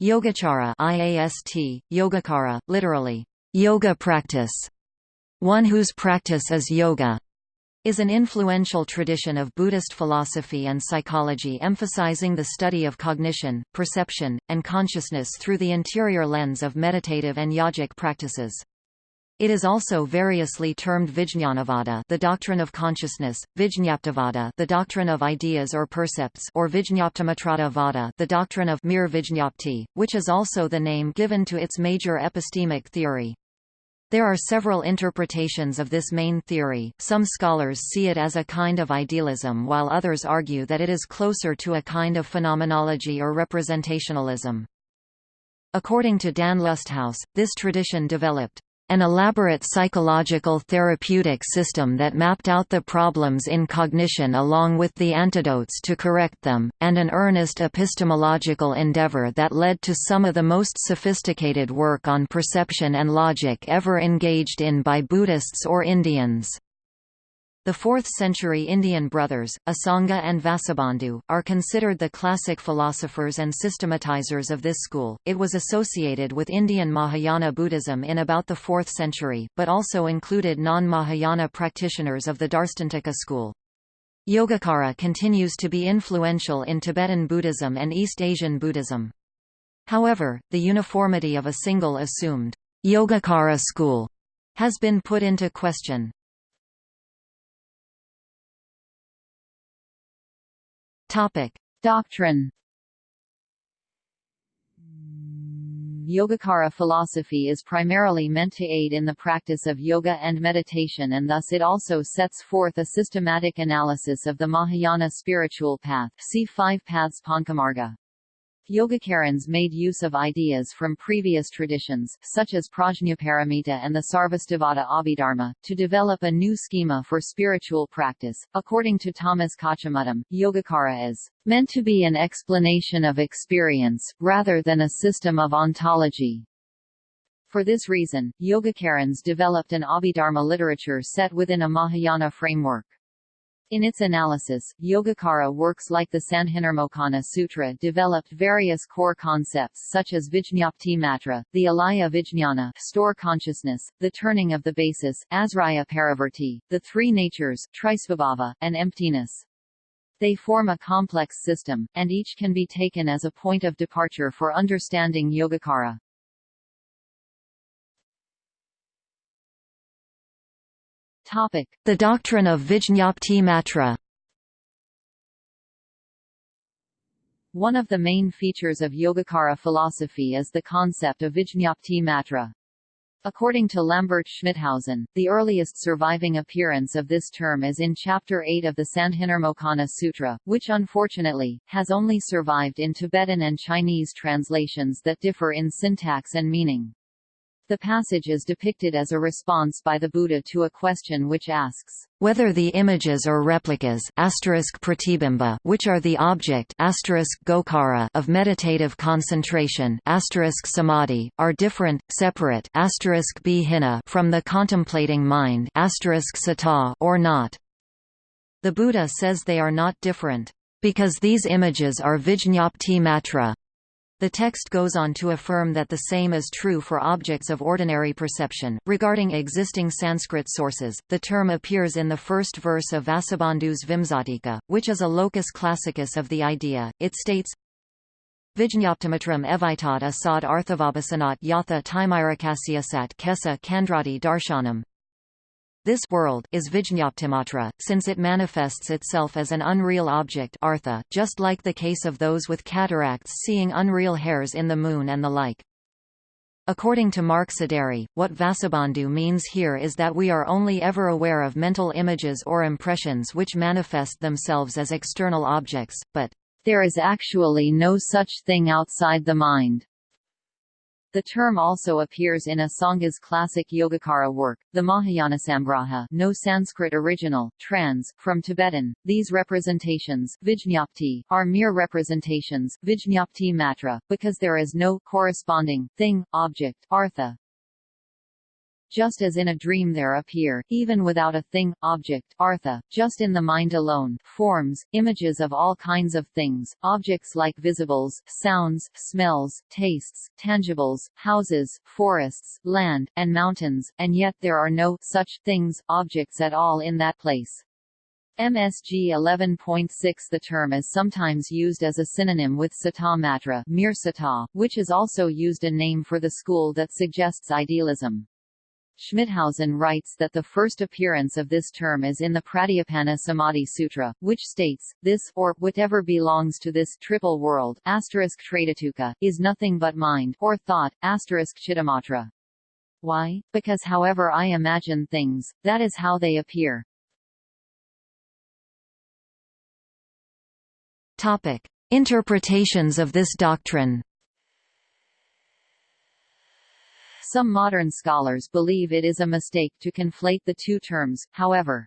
Yogacara IAST, Yogacara, literally, yoga practice, one whose practice is yoga, is an influential tradition of Buddhist philosophy and psychology emphasizing the study of cognition, perception, and consciousness through the interior lens of meditative and yogic practices. It is also variously termed Vijñanavada the doctrine of consciousness, Vijñaptivada the doctrine of ideas or percepts or Vijñaptimatrata Vada the doctrine of mere Vijñapti, which is also the name given to its major epistemic theory. There are several interpretations of this main theory, some scholars see it as a kind of idealism while others argue that it is closer to a kind of phenomenology or representationalism. According to Dan Lusthaus, this tradition developed an elaborate psychological therapeutic system that mapped out the problems in cognition along with the antidotes to correct them, and an earnest epistemological endeavor that led to some of the most sophisticated work on perception and logic ever engaged in by Buddhists or Indians. The 4th-century Indian brothers, Asanga and Vasubandhu, are considered the classic philosophers and systematizers of this school. It was associated with Indian Mahayana Buddhism in about the 4th century, but also included non-Mahayana practitioners of the Darstantika school. Yogacara continues to be influential in Tibetan Buddhism and East Asian Buddhism. However, the uniformity of a single assumed Yogacara school has been put into question. Topic: Doctrine. Yogacara philosophy is primarily meant to aid in the practice of yoga and meditation and thus it also sets forth a systematic analysis of the Mahayana spiritual path see Five Paths Panchamarga. Yogacarans made use of ideas from previous traditions, such as Prajnaparamita and the Sarvastivada Abhidharma, to develop a new schema for spiritual practice. According to Thomas Kochumuttom, Yogacara is meant to be an explanation of experience, rather than a system of ontology. For this reason, Yogacarans developed an Abhidharma literature set within a Mahayana framework. In its analysis, Yogacara works like the Sandhinirmocana Sutra developed various core concepts such as Vijñapti Matra, the Alaya Vijñana store consciousness, the turning of the basis, Asraya Parivarti, the three natures, Trisvabhava, and emptiness. They form a complex system, and each can be taken as a point of departure for understanding Yogacara. The doctrine of Vijñapti Matra. One of the main features of Yogacara philosophy is the concept of Vijñapti Matra. According to Lambert Schmithausen, the earliest surviving appearance of this term is in Chapter 8 of the Sandhinirmocana Sutra, which unfortunately, has only survived in Tibetan and Chinese translations that differ in syntax and meaning. The passage is depicted as a response by the Buddha to a question which asks, whether the images or replicas which are the object of meditative concentration samadhi, are different, separate from the contemplating mind or not. The Buddha says they are not different, because these images are vijñapti matra, the text goes on to affirm that the same is true for objects of ordinary perception. Regarding existing Sanskrit sources, the term appears in the first verse of Vasubandhu's Vimsatika, which is a locus classicus of the idea. It states, Vijñaptimatram evitat asad arthavabhasanat yatha timirakasya kesa kandrati darshanam. This world is Vijñaptimatra, since it manifests itself as an unreal object artha, just like the case of those with cataracts seeing unreal hairs in the moon and the like. According to Mark Saderi, what Vasubandhu means here is that we are only ever aware of mental images or impressions which manifest themselves as external objects, but there is actually no such thing outside the mind. The term also appears in Asanga's classic Yogacara work, the Mahayanasamgraha no Sanskrit original, trans, from Tibetan. These representations Vijñapti, are mere representations Vijñapti matra, because there is no corresponding thing, object, artha. Just as in a dream there appear, even without a thing, object, artha, just in the mind alone, forms, images of all kinds of things, objects like visibles, sounds, smells, tastes, tangibles, houses, forests, land, and mountains, and yet there are no such things, objects at all in that place. MSG 11.6 The term is sometimes used as a synonym with Sata Matra Mir Sata, which is also used a name for the school that suggests idealism. Schmithausen writes that the first appearance of this term is in the Pratyutpanna Samadhi Sutra, which states, this, or whatever belongs to this triple world asterisk is nothing but mind or thought, asterisk chittamatra. Why? Because however I imagine things, that is how they appear. Topic. Interpretations of this doctrine Some modern scholars believe it is a mistake to conflate the two terms, however.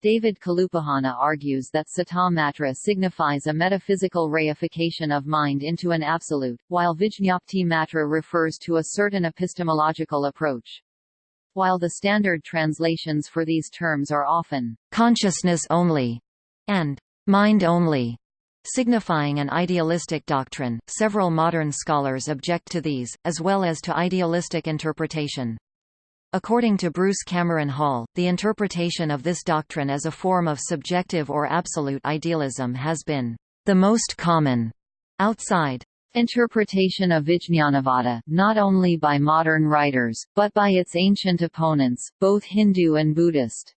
David Kalupahana argues that Cittamatra signifies a metaphysical reification of mind into an absolute, while Vijñapti Matra refers to a certain epistemological approach. While the standard translations for these terms are often consciousness only and mind only, signifying an idealistic doctrine. Several modern scholars object to these, as well as to idealistic interpretation. According to Bruce Cameron Hall, the interpretation of this doctrine as a form of subjective or absolute idealism has been the most common outside interpretation of Vijñanavada, not only by modern writers, but by its ancient opponents, both Hindu and Buddhist.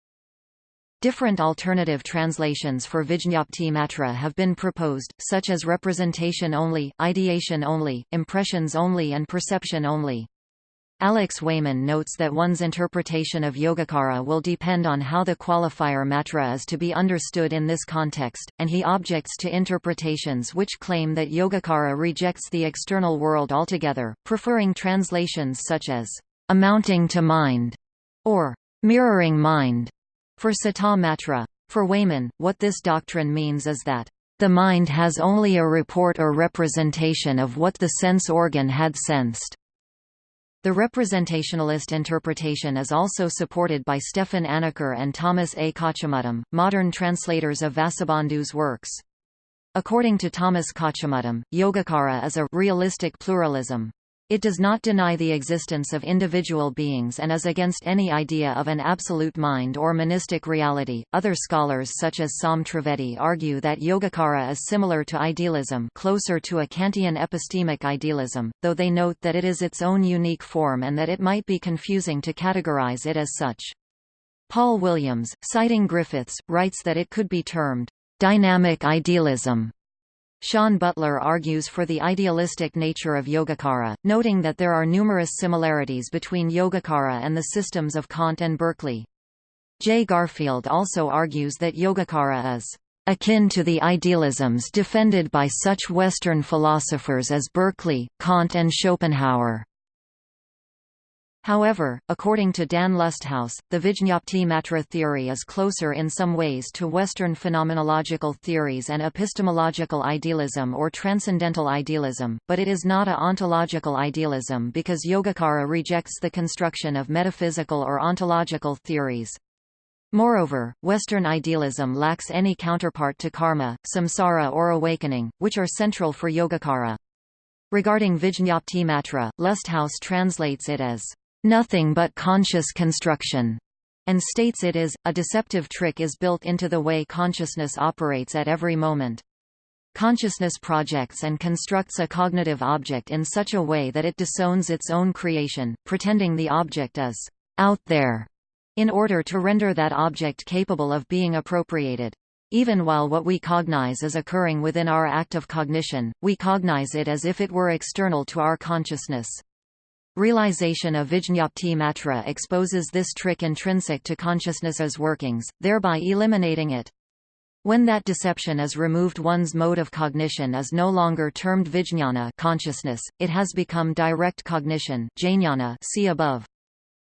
Different alternative translations for Vijñapti Matra have been proposed, such as representation only, ideation only, impressions only and perception only. Alex Wayman notes that one's interpretation of Yogacara will depend on how the qualifier matra is to be understood in this context, and he objects to interpretations which claim that Yogacara rejects the external world altogether, preferring translations such as amounting to mind or mirroring mind. For Sata Matra. For Wayman, what this doctrine means is that the mind has only a report or representation of what the sense organ had sensed. The representationalist interpretation is also supported by Stefan Anacker and Thomas A. Kochumuttom, modern translators of Vasubandhu's works. According to Thomas Kochumuttom, Yogacara is a realistic pluralism. It does not deny the existence of individual beings and is against any idea of an absolute mind or monistic reality. Other scholars such as Sam Trivedi argue that Yogacara is similar to idealism, closer to a Kantian epistemic idealism, though they note that it is its own unique form and that it might be confusing to categorize it as such. Paul Williams, citing Griffiths, writes that it could be termed dynamic idealism Sean Butler argues for the idealistic nature of Yogacara, noting that there are numerous similarities between Yogacara and the systems of Kant and Berkeley. Jay Garfield also argues that Yogacara is akin to the idealisms defended by such Western philosophers as Berkeley, Kant and Schopenhauer. However, according to Dan Lusthaus, the Vijñapti Matra theory is closer in some ways to Western phenomenological theories and epistemological idealism or transcendental idealism, but it is not a ontological idealism because Yogacara rejects the construction of metaphysical or ontological theories. Moreover, Western idealism lacks any counterpart to karma, samsara or awakening, which are central for Yogacara. Regarding Vijñapti Matra, Lusthaus translates it as nothing but conscious construction, and states it is, a deceptive trick is built into the way consciousness operates at every moment. Consciousness projects and constructs a cognitive object in such a way that it disowns its own creation, pretending the object is out there, in order to render that object capable of being appropriated. Even while what we cognize is occurring within our act of cognition, we cognize it as if it were external to our consciousness. Realization of Vijñapti Matra exposes this trick intrinsic to consciousness's workings, thereby eliminating it. When that deception is removed one's mode of cognition is no longer termed vijñana consciousness, it has become direct cognition jnana see above.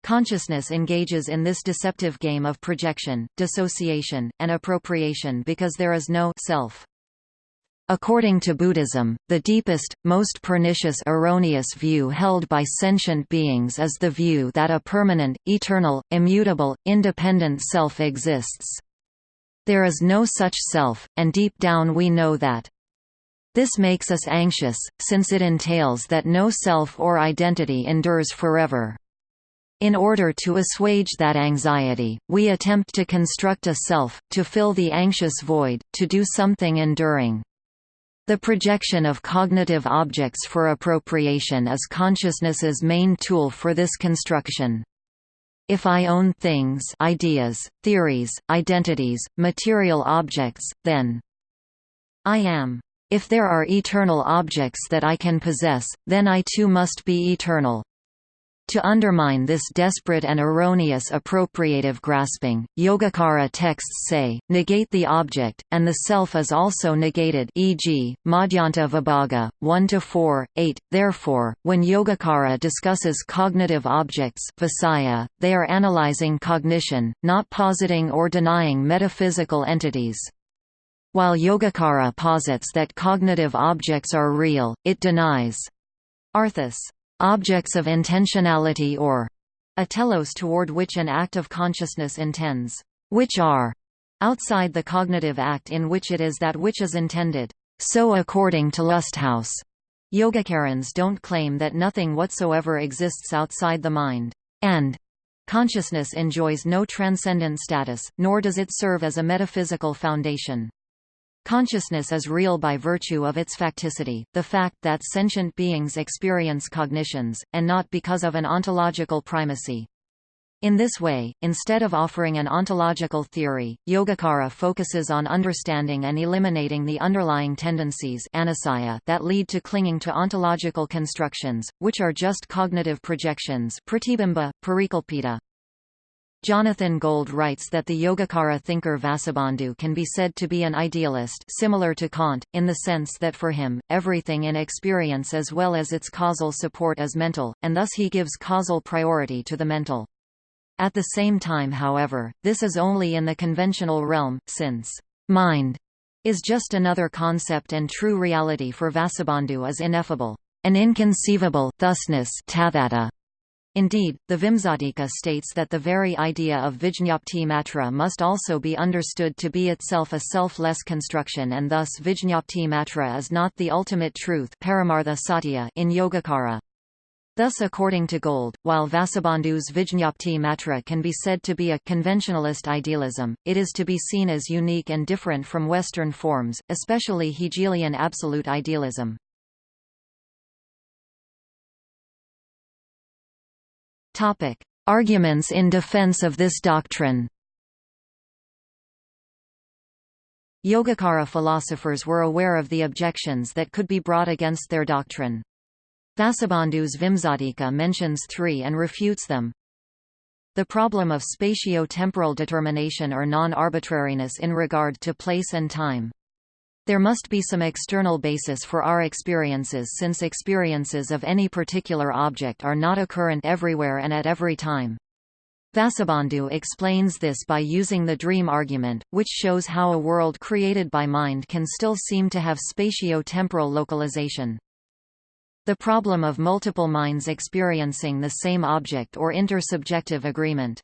Consciousness engages in this deceptive game of projection, dissociation, and appropriation because there is no self. According to Buddhism, the deepest, most pernicious erroneous view held by sentient beings is the view that a permanent, eternal, immutable, independent self exists. There is no such self, and deep down we know that. This makes us anxious, since it entails that no self or identity endures forever. In order to assuage that anxiety, we attempt to construct a self, to fill the anxious void, to do something enduring. The projection of cognitive objects for appropriation is consciousness's main tool for this construction. If I own things ideas, theories, identities, material objects, then I am. If there are eternal objects that I can possess, then I too must be eternal. To undermine this desperate and erroneous appropriative grasping, Yogacara texts say, negate the object, and the self is also negated e.g., Madhyanta Vibhaga, 1–4, 8. Therefore, when Yogacara discusses cognitive objects visaya, they are analyzing cognition, not positing or denying metaphysical entities. While Yogacara posits that cognitive objects are real, it denies arthas objects of intentionality or a telos toward which an act of consciousness intends, which are outside the cognitive act in which it is that which is intended. So according to Lusthaus, Yogacarans don't claim that nothing whatsoever exists outside the mind, and consciousness enjoys no transcendent status, nor does it serve as a metaphysical foundation. Consciousness is real by virtue of its facticity, the fact that sentient beings experience cognitions, and not because of an ontological primacy. In this way, instead of offering an ontological theory, Yogacara focuses on understanding and eliminating the underlying tendencies that lead to clinging to ontological constructions, which are just cognitive projections pratibimba, parikalpita. Jonathan Gold writes that the Yogacara thinker Vasubandhu can be said to be an idealist similar to Kant, in the sense that for him, everything in experience as well as its causal support is mental, and thus he gives causal priority to the mental. At the same time however, this is only in the conventional realm, since mind is just another concept and true reality for Vasubandhu is ineffable. An inconceivable thusness Indeed, the Vimsatika states that the very idea of Vijñapti Matra must also be understood to be itself a self-less construction and thus Vijñapti Matra is not the ultimate truth Paramartha Satya in Yogacara. Thus according to Gold, while Vasubandhu's Vijñapti Matra can be said to be a conventionalist idealism, it is to be seen as unique and different from Western forms, especially Hegelian absolute idealism. Topic: Arguments in defense of this doctrine. Yogacara philosophers were aware of the objections that could be brought against their doctrine. Vasubandhu's Vimsatika mentions three and refutes them. The problem of spatio-temporal determination or non-arbitrariness in regard to place and time. There must be some external basis for our experiences since experiences of any particular object are not occurrent everywhere and at every time. Vasubandhu explains this by using the dream argument, which shows how a world created by mind can still seem to have spatio-temporal localization. The problem of multiple minds experiencing the same object or intersubjective agreement.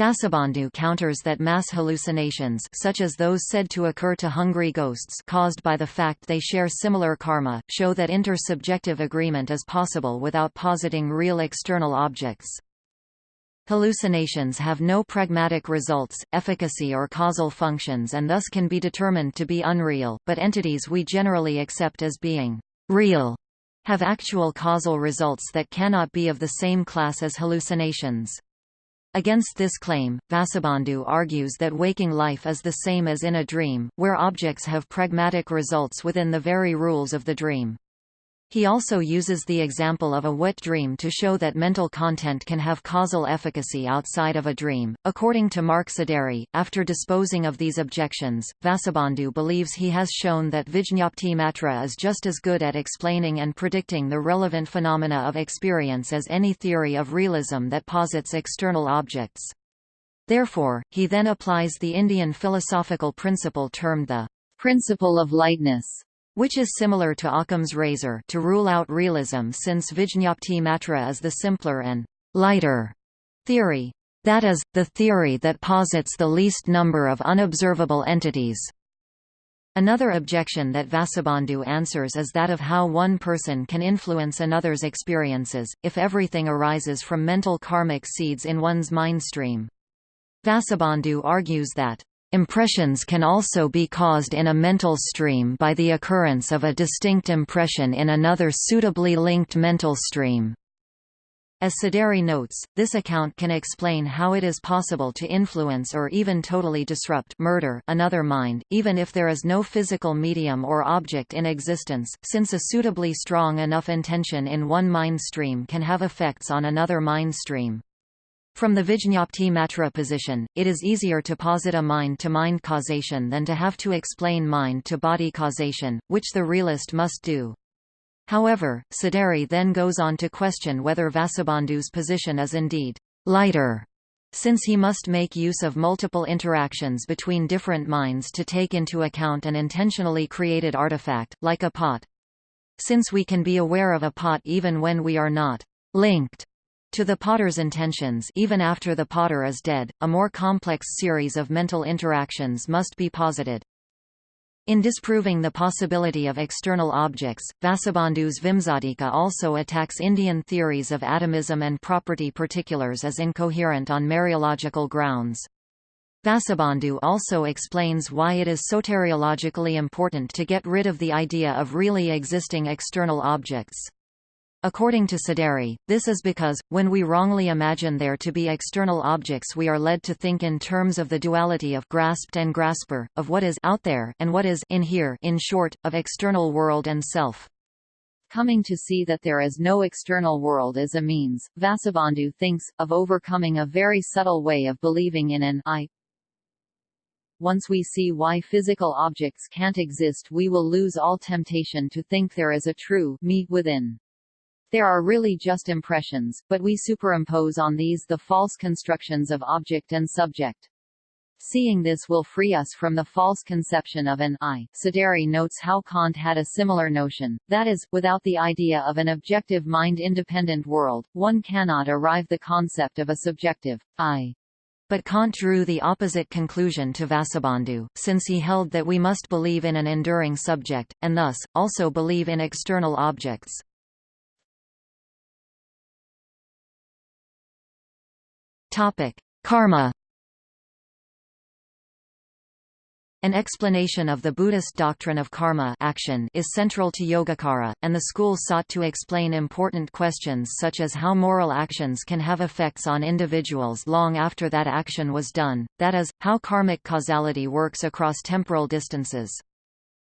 Vasubandhu counters that mass hallucinations such as those said to occur to hungry ghosts caused by the fact they share similar karma, show that intersubjective agreement is possible without positing real external objects. Hallucinations have no pragmatic results, efficacy or causal functions and thus can be determined to be unreal, but entities we generally accept as being real have actual causal results that cannot be of the same class as hallucinations. Against this claim, Vasubandhu argues that waking life is the same as in a dream, where objects have pragmatic results within the very rules of the dream. He also uses the example of a wet dream to show that mental content can have causal efficacy outside of a dream. According to Mark Sideri, after disposing of these objections, Vasubandhu believes he has shown that Vijñapti Matra is just as good at explaining and predicting the relevant phenomena of experience as any theory of realism that posits external objects. Therefore, he then applies the Indian philosophical principle termed the principle of lightness which is similar to Occam's razor to rule out realism since Vijñapti Matra is the simpler and lighter theory. That is, the theory that posits the least number of unobservable entities. Another objection that Vasubandhu answers is that of how one person can influence another's experiences, if everything arises from mental karmic seeds in one's mind stream. Vasubandhu argues that Impressions can also be caused in a mental stream by the occurrence of a distinct impression in another suitably linked mental stream. As Sideri notes, this account can explain how it is possible to influence or even totally disrupt murder another mind, even if there is no physical medium or object in existence, since a suitably strong enough intention in one mind stream can have effects on another mind stream. From the Vijñapti Matra position, it is easier to posit a mind-to-mind -mind causation than to have to explain mind-to-body causation, which the realist must do. However, Sideri then goes on to question whether Vasubandhu's position is indeed lighter, since he must make use of multiple interactions between different minds to take into account an intentionally created artifact, like a pot. Since we can be aware of a pot even when we are not linked to the potter's intentions even after the potter is dead, a more complex series of mental interactions must be posited. In disproving the possibility of external objects, Vasubandhu's Vimsatika also attacks Indian theories of atomism and property particulars as incoherent on mereological grounds. Vasubandhu also explains why it is soteriologically important to get rid of the idea of really existing external objects. According to Sideri, this is because, when we wrongly imagine there to be external objects we are led to think in terms of the duality of grasped and grasper, of what is out there and what is in here in short, of external world and self. Coming to see that there is no external world is a means, Vasubandhu thinks, of overcoming a very subtle way of believing in an I. Once we see why physical objects can't exist we will lose all temptation to think there is a true me within. There are really just impressions, but we superimpose on these the false constructions of object and subject. Seeing this will free us from the false conception of an I. Sideri notes how Kant had a similar notion, that is, without the idea of an objective mind-independent world, one cannot arrive the concept of a subjective, I. But Kant drew the opposite conclusion to Vasubandhu, since he held that we must believe in an enduring subject, and thus, also believe in external objects. Topic: Karma. An explanation of the Buddhist doctrine of karma action is central to Yogacara, and the school sought to explain important questions such as how moral actions can have effects on individuals long after that action was done, that is, how karmic causality works across temporal distances.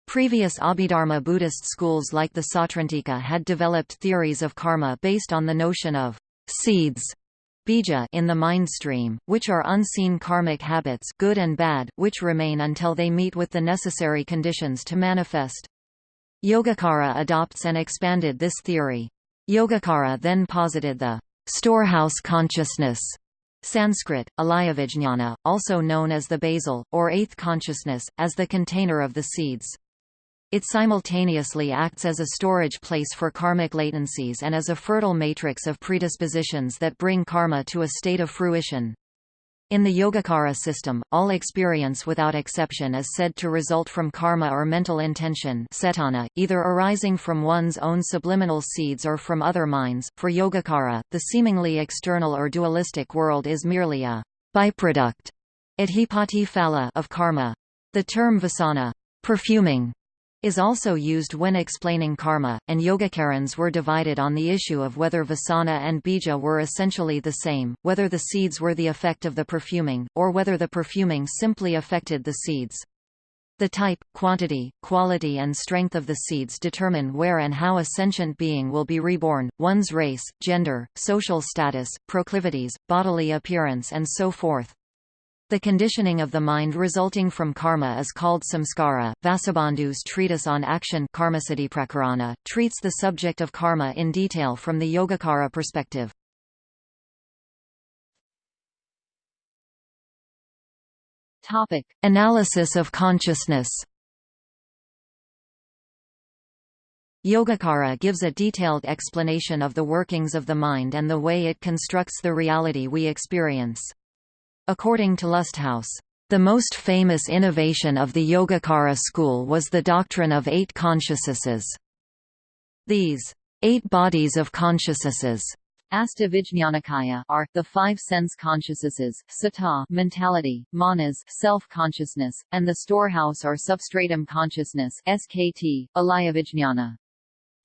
Previous Abhidharma Buddhist schools like the Sautrantika had developed theories of karma based on the notion of seeds bija in the mind stream, which are unseen karmic habits good and bad, which remain until they meet with the necessary conditions to manifest. Yogacara adopts and expanded this theory. Yogacara then posited the storehouse consciousness Sanskrit, alayavijñana, also known as the basal, or eighth consciousness, as the container of the seeds. It simultaneously acts as a storage place for karmic latencies and as a fertile matrix of predispositions that bring karma to a state of fruition. In the Yogacara system, all experience without exception is said to result from karma or mental intention cetana, either arising from one's own subliminal seeds or from other minds. For Yogacara, the seemingly external or dualistic world is merely a byproduct of karma. The term vasana perfuming is also used when explaining karma, and Yogacarans were divided on the issue of whether vasana and bija were essentially the same, whether the seeds were the effect of the perfuming, or whether the perfuming simply affected the seeds. The type, quantity, quality and strength of the seeds determine where and how a sentient being will be reborn, one's race, gender, social status, proclivities, bodily appearance and so forth. The conditioning of the mind resulting from karma is called samskara. Vasubandhu's treatise on action Karmasiddhiprakarana, treats the subject of karma in detail from the Yogacara perspective. Topic: Analysis of consciousness. Yogacara gives a detailed explanation of the workings of the mind and the way it constructs the reality we experience. According to Lusthaus, the most famous innovation of the Yogacara school was the doctrine of eight consciousnesses. These eight bodies of consciousnesses Astavijñanakaya are the five sense consciousnesses, sata mentality, manas self-consciousness, and the storehouse or substratum consciousness SKT, alayavijñana.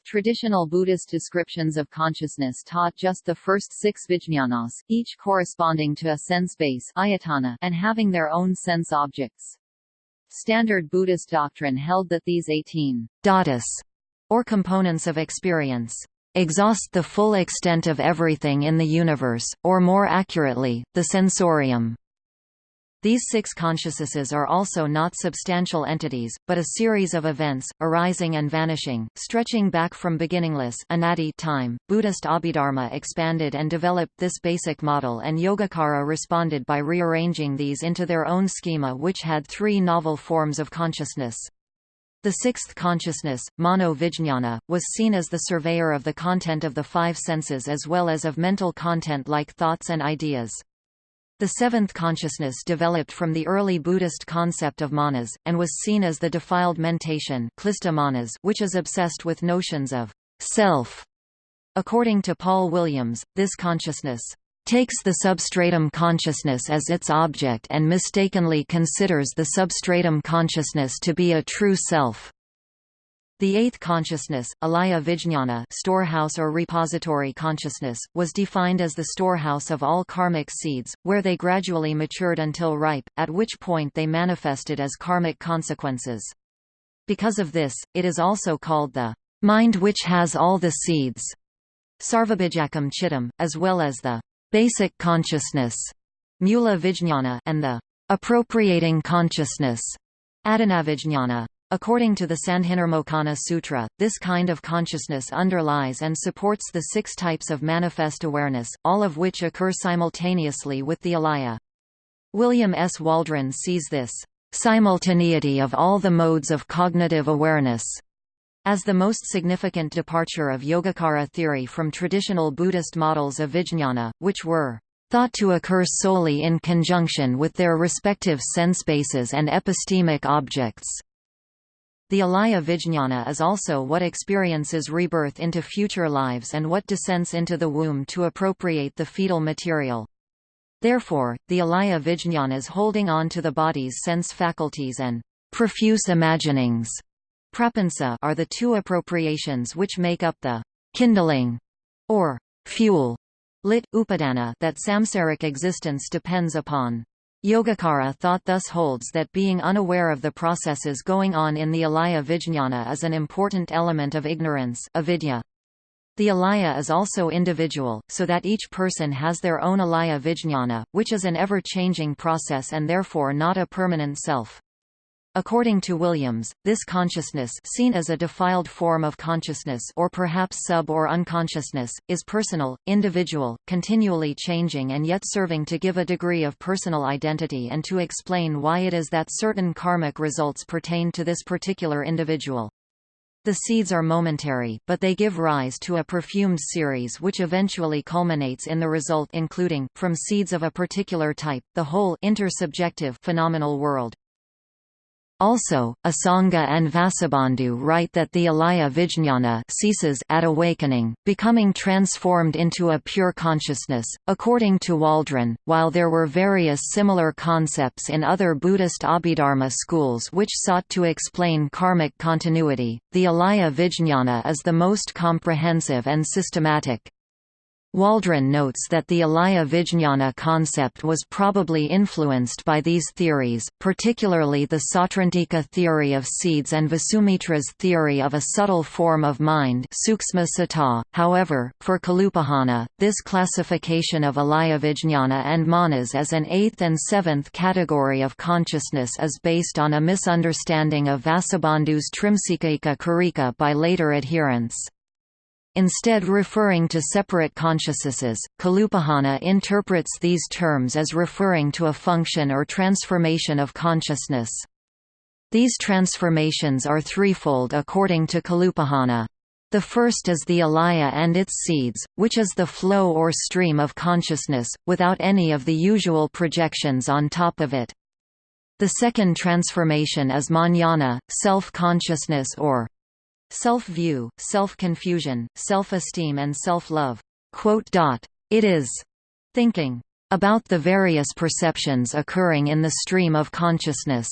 Traditional Buddhist descriptions of consciousness taught just the first six vijñanas, each corresponding to a sense base ayatana and having their own sense objects. Standard Buddhist doctrine held that these 18 dhatus, or components of experience, exhaust the full extent of everything in the universe, or more accurately, the sensorium. These six consciousnesses are also not substantial entities, but a series of events, arising and vanishing, stretching back from beginningless anadi time. Buddhist Abhidharma expanded and developed this basic model and Yogacara responded by rearranging these into their own schema which had three novel forms of consciousness. The sixth consciousness, mano vijñana, was seen as the surveyor of the content of the five senses as well as of mental content like thoughts and ideas. The seventh consciousness developed from the early Buddhist concept of manas, and was seen as the defiled mentation which is obsessed with notions of self. According to Paul Williams, this consciousness takes the substratum consciousness as its object and mistakenly considers the substratum consciousness to be a true self. The eighth consciousness, alaya vijñana storehouse or repository consciousness, was defined as the storehouse of all karmic seeds, where they gradually matured until ripe, at which point they manifested as karmic consequences. Because of this, it is also called the mind which has all the seeds, sarvabhijakam chittam, as well as the basic consciousness, mula vijñana, and the appropriating consciousness, adanavijñana. According to the Sandhinirmocana Sutra, this kind of consciousness underlies and supports the six types of manifest awareness, all of which occur simultaneously with the alaya. William S. Waldron sees this simultaneity of all the modes of cognitive awareness as the most significant departure of Yogacara theory from traditional Buddhist models of vijñana, which were thought to occur solely in conjunction with their respective sense bases and epistemic objects. The alaya vijñana is also what experiences rebirth into future lives and what descends into the womb to appropriate the fetal material. Therefore, the alaya vijñanas holding on to the body's sense faculties and profuse imaginings prapansa are the two appropriations which make up the kindling or fuel lit, upadana that samsaric existence depends upon. Yogacara thought thus holds that being unaware of the processes going on in the alaya vijñana is an important element of ignorance avidya. The alaya is also individual, so that each person has their own alaya vijñana, which is an ever-changing process and therefore not a permanent self. According to Williams, this consciousness seen as a defiled form of consciousness or perhaps sub- or unconsciousness, is personal, individual, continually changing and yet serving to give a degree of personal identity and to explain why it is that certain karmic results pertain to this particular individual. The seeds are momentary, but they give rise to a perfumed series which eventually culminates in the result including, from seeds of a particular type, the whole intersubjective phenomenal world. Also, Asanga and Vasubandhu write that the alaya vijñana ceases at awakening, becoming transformed into a pure consciousness. According to Waldron, while there were various similar concepts in other Buddhist Abhidharma schools which sought to explain karmic continuity, the alaya vijñana is the most comprehensive and systematic. Waldron notes that the Alaya Vijñana concept was probably influenced by these theories, particularly the Sautrantika theory of seeds and Vasumitra's theory of a subtle form of mind However, for Kalupahana, this classification of Alaya Vijñana and manas as an eighth and seventh category of consciousness is based on a misunderstanding of Vasubandhu's Trimsikaika Karika by later adherents. Instead referring to separate consciousnesses, Kalupahana interprets these terms as referring to a function or transformation of consciousness. These transformations are threefold according to Kalupahana. The first is the alaya and its seeds, which is the flow or stream of consciousness, without any of the usual projections on top of it. The second transformation is manana, self-consciousness or self-view, self-confusion, self-esteem and self-love. It is thinking about the various perceptions occurring in the stream of consciousness.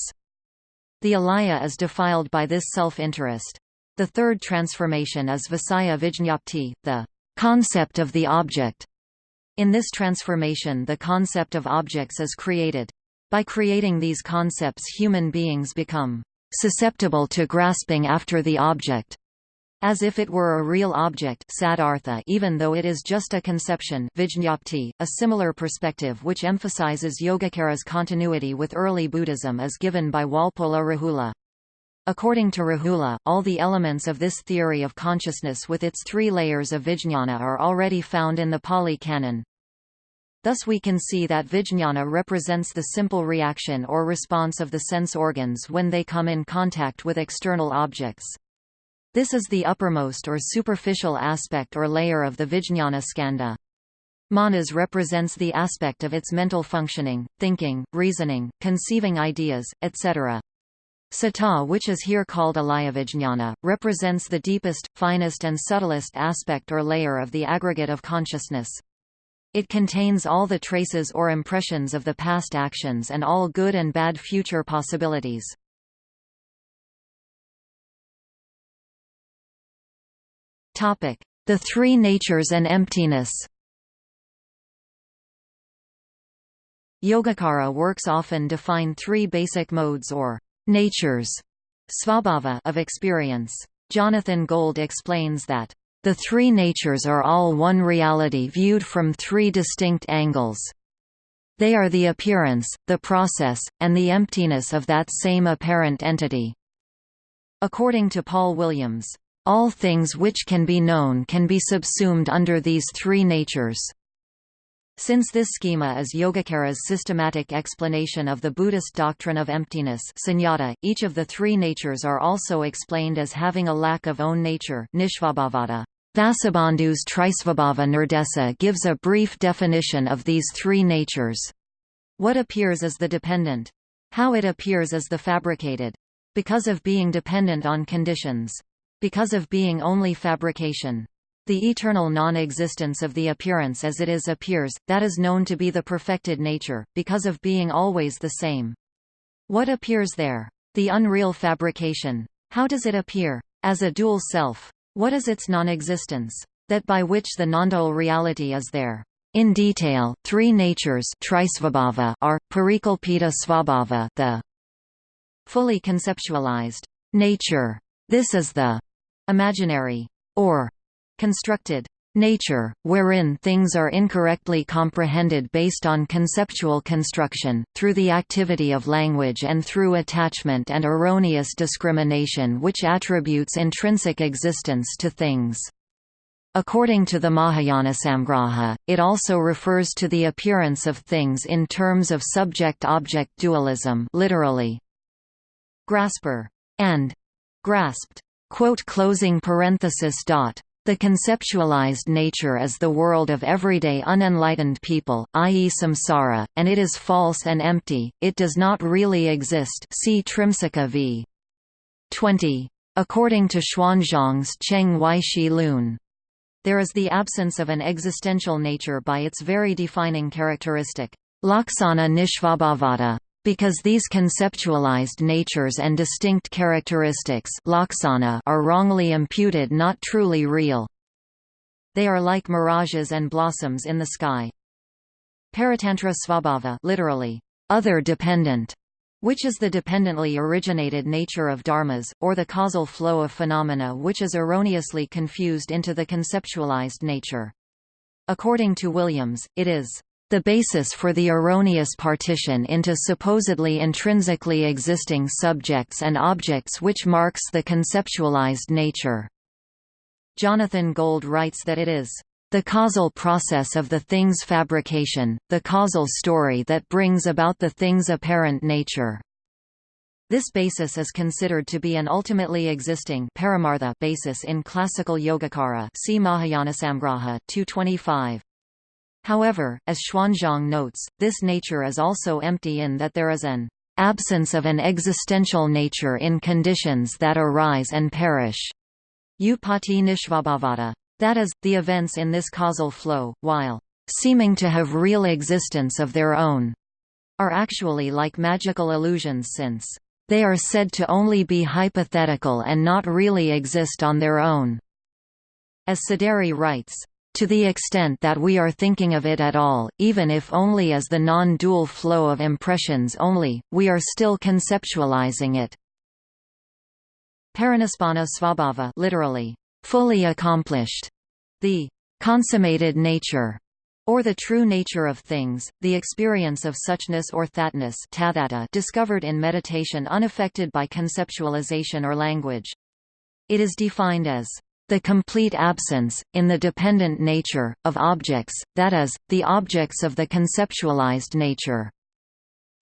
The alaya is defiled by this self-interest. The third transformation is Visaya Vijñapti, the concept of the object. In this transformation the concept of objects is created. By creating these concepts human beings become susceptible to grasping after the object as if it were a real object sadartha even though it is just a conception vijñapti. .A similar perspective which emphasizes Yogacara's continuity with early Buddhism is given by Walpola Rahula. According to Rahula, all the elements of this theory of consciousness with its three layers of vijñāna are already found in the Pali Canon. Thus we can see that vijñāna represents the simple reaction or response of the sense organs when they come in contact with external objects. This is the uppermost or superficial aspect or layer of the vijñāna skanda. Manas represents the aspect of its mental functioning, thinking, reasoning, conceiving ideas, etc. Sata which is here called alayavijñana, represents the deepest, finest and subtlest aspect or layer of the aggregate of consciousness. It contains all the traces or impressions of the past actions and all good and bad future possibilities. Topic: The three natures and emptiness Yogacara works often define three basic modes or natures svabhava of experience. Jonathan Gold explains that the three natures are all one reality viewed from three distinct angles. They are the appearance, the process, and the emptiness of that same apparent entity. According to Paul Williams, all things which can be known can be subsumed under these three natures. Since this schema is Yogacara's systematic explanation of the Buddhist doctrine of emptiness sunyata, each of the three natures are also explained as having a lack of own nature nishvabhavata. Vasubandhu's Trisvabhava Nirdesa gives a brief definition of these three natures. What appears as the dependent? How it appears as the fabricated? Because of being dependent on conditions. Because of being only fabrication. The eternal non-existence of the appearance as it is appears, that is known to be the perfected nature, because of being always the same. What appears there? The unreal fabrication. How does it appear? As a dual self. What is its non-existence? That by which the non-dual reality is there. In detail, three natures are, parikalpita svabhava the fully conceptualized nature. This is the imaginary or constructed nature, wherein things are incorrectly comprehended based on conceptual construction, through the activity of language and through attachment and erroneous discrimination which attributes intrinsic existence to things. According to the Mahayana Samgraha, it also refers to the appearance of things in terms of subject-object dualism literally, grasper and grasped. Quote closing parenthesis dot. The conceptualized nature is the world of everyday unenlightened people, i.e. samsara, and it is false and empty, it does not really exist see Trimsika v. 20. According to Xuanzang's Cheng Weishi Lun. There is the absence of an existential nature by its very defining characteristic. Laksana nishvabhavata because these conceptualized natures and distinct characteristics are wrongly imputed not truly real. They are like mirages and blossoms in the sky. Paratantra svabhava literally, other dependent, which is the dependently originated nature of dharmas, or the causal flow of phenomena which is erroneously confused into the conceptualized nature. According to Williams, it is the basis for the erroneous partition into supposedly intrinsically existing subjects and objects which marks the conceptualized nature. Jonathan Gold writes that it is the causal process of the thing's fabrication, the causal story that brings about the thing's apparent nature. This basis is considered to be an ultimately existing paramartha basis in classical Yogacara see Mahayanasamgraha 225. However, as Xuanzang notes, this nature is also empty in that there is an absence of an existential nature in conditions that arise and perish. Utpatti nishvabhavata. That is, the events in this causal flow, while seeming to have real existence of their own, are actually like magical illusions since they are said to only be hypothetical and not really exist on their own. As Sideri writes, to the extent that we are thinking of it at all, even if only as the non-dual flow of impressions only, we are still conceptualizing it. Parinispanna svabhava literally, fully accomplished, the consummated nature or the true nature of things, the experience of suchness or thatness discovered in meditation unaffected by conceptualization or language. It is defined as the complete absence, in the dependent nature, of objects, that is, the objects of the conceptualized nature.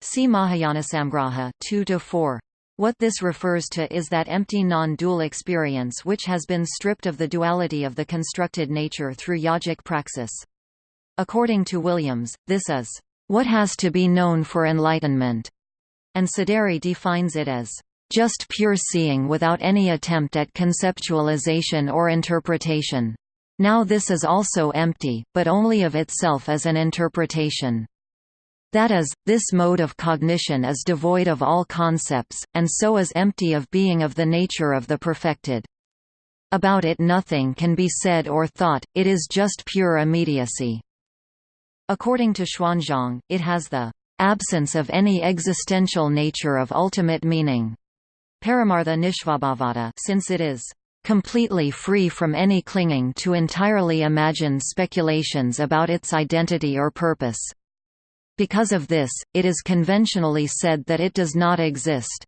See Mahayanasamgraha 2–4. What this refers to is that empty non-dual experience which has been stripped of the duality of the constructed nature through yogic praxis. According to Williams, this is what has to be known for enlightenment, and Siderits defines it as just pure seeing without any attempt at conceptualization or interpretation. Now this is also empty, but only of itself as an interpretation. That is, this mode of cognition is devoid of all concepts, and so is empty of being of the nature of the perfected. About it nothing can be said or thought, it is just pure immediacy. According to Xuanzang, it has the absence of any existential nature of ultimate meaning. Paramartha Nishvabhavata since it is completely free from any clinging to entirely imagined speculations about its identity or purpose. Because of this, it is conventionally said that it does not exist.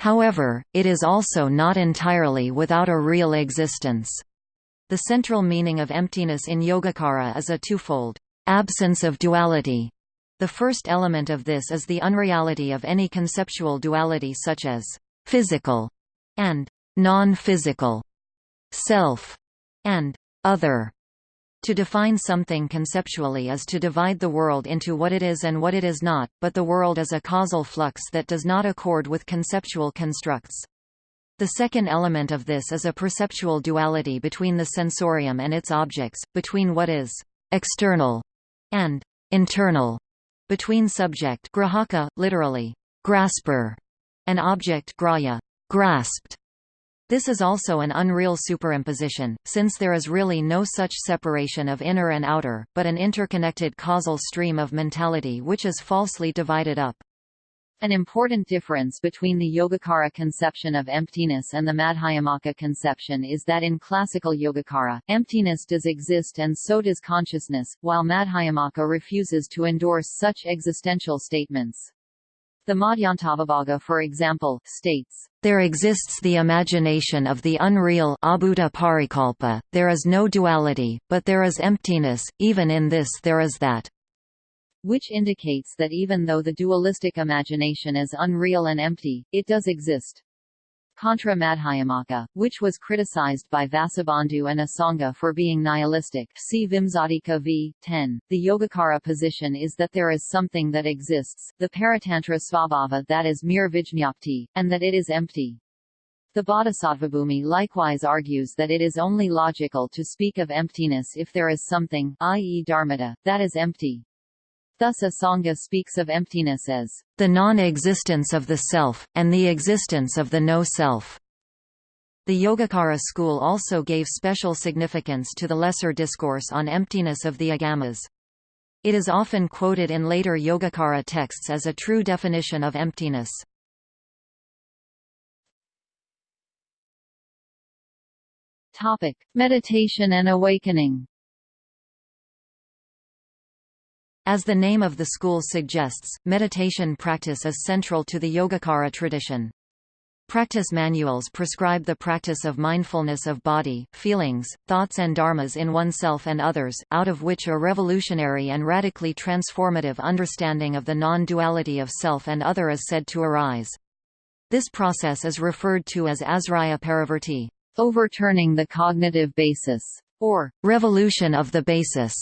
However, it is also not entirely without a real existence. The central meaning of emptiness in Yogacara is a twofold. Absence of duality. The first element of this is the unreality of any conceptual duality such as physical and non-physical, self and other. To define something conceptually is to divide the world into what it is and what it is not, but the world is a causal flux that does not accord with conceptual constructs. The second element of this is a perceptual duality between the sensorium and its objects, between what is external and internal between subject grahaka, literally, grasper, and object grahya, grasped. This is also an unreal superimposition, since there is really no such separation of inner and outer, but an interconnected causal stream of mentality which is falsely divided up. An important difference between the Yogacara conception of emptiness and the Madhyamaka conception is that in classical Yogacara, emptiness does exist and so does consciousness, while Madhyamaka refuses to endorse such existential statements. The Madhyantavibhaga for example, states, "...there exists the imagination of the unreal parikalpa, there is no duality, but there is emptiness, even in this there is that." which indicates that even though the dualistic imagination is unreal and empty, it does exist. Contra Madhyamaka, which was criticized by Vasubandhu and Asanga for being nihilistic see Vimsatika v. 10. The Yogacara position is that there is something that exists, the Paratantra Svabhava that is mere Vijñapti, and that it is empty. The Bodhisattvabhumi likewise argues that it is only logical to speak of emptiness if there is something i.e. dharmata, that is empty. Thus Asanga speaks of emptiness as the non-existence of the self, and the existence of the no-self. The Yogacara school also gave special significance to the lesser discourse on emptiness of the agamas. It is often quoted in later Yogacara texts as a true definition of emptiness. Topic: Meditation and awakening. As the name of the school suggests, meditation practice is central to the Yogacara tradition. Practice manuals prescribe the practice of mindfulness of body, feelings, thoughts and dharmas in oneself and others, out of which a revolutionary and radically transformative understanding of the non-duality of self and other is said to arise. This process is referred to as asraya parivarti, overturning the cognitive basis, or revolution of the basis,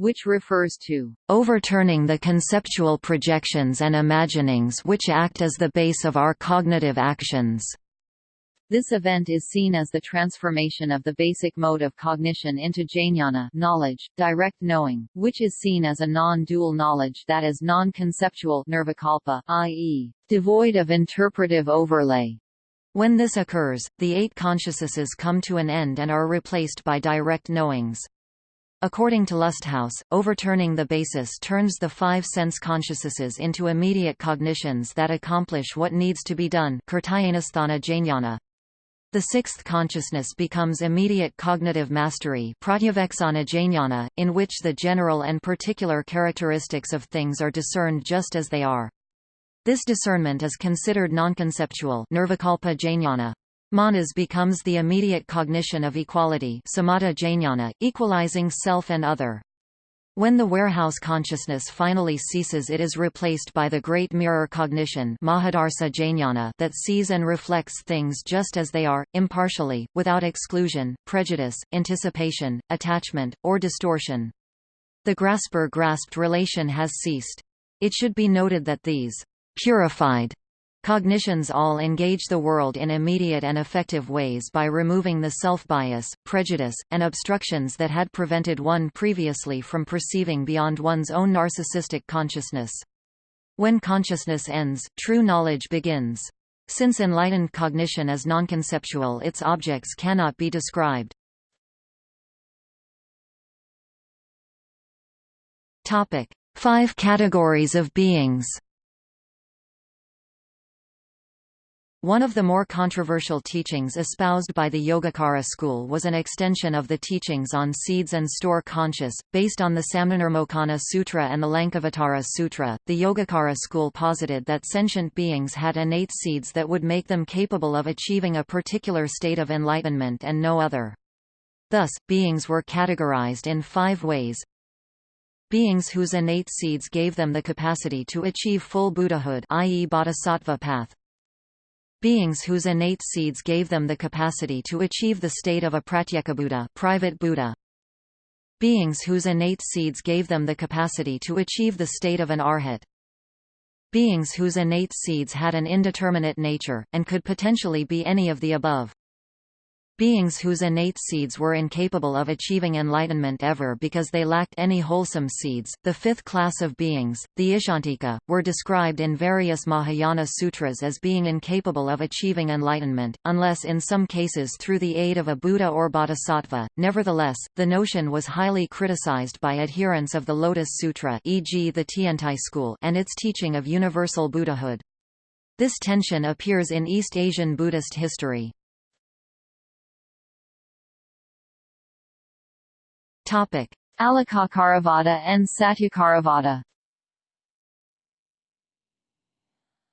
which refers to overturning the conceptual projections and imaginings which act as the base of our cognitive actions. This event is seen as the transformation of the basic mode of cognition into jnana knowledge, direct knowing, which is seen as a non-dual knowledge that is non-conceptual nirvikalpa, i.e., devoid of interpretive overlay. When this occurs, the eight consciousnesses come to an end and are replaced by direct knowings. According to Lusthaus, overturning the basis turns the five sense consciousnesses into immediate cognitions that accomplish what needs to be done. The sixth consciousness becomes immediate cognitive mastery in which the general and particular characteristics of things are discerned just as they are. This discernment is considered nonconceptual nirvikalpa jnana. Manas becomes the immediate cognition of equality samatha jnana, equalizing self and other. When the warehouse consciousness finally ceases it is replaced by the great mirror cognition that sees and reflects things just as they are, impartially, without exclusion, prejudice, anticipation, attachment, or distortion. The grasper-grasped relation has ceased. It should be noted that these purified Cognitions all engage the world in immediate and effective ways by removing the self-bias, prejudice, and obstructions that had prevented one previously from perceiving beyond one's own narcissistic consciousness. When consciousness ends, true knowledge begins. Since enlightened cognition is nonconceptual its objects cannot be described. Five categories of beings One of the more controversial teachings espoused by the Yogacara school was an extension of the teachings on seeds and store conscious, based on the Samdhinirmocana Sutra and the Lankavatara Sutra. The Yogacara school posited that sentient beings had innate seeds that would make them capable of achieving a particular state of enlightenment and no other. Thus, beings were categorized in five ways. Beings whose innate seeds gave them the capacity to achieve full Buddhahood i.e. bodhisattva path, beings whose innate seeds gave them the capacity to achieve the state of a pratyekabuddha private Buddha. Beings whose innate seeds gave them the capacity to achieve the state of an arhat. Beings whose innate seeds had an indeterminate nature, and could potentially be any of the above beings whose innate seeds were incapable of achieving enlightenment ever because they lacked any wholesome seeds. The fifth class of beings, the Icchantika, were described in various Mahayana sutras as being incapable of achieving enlightenment, unless in some cases through the aid of a Buddha or Bodhisattva. Nevertheless, the notion was highly criticized by adherents of the Lotus Sutra, e.g., the Tiantai school, and its teaching of universal Buddhahood. This tension appears in East Asian Buddhist history. Topic: Alikakaravada and Satyakaravada.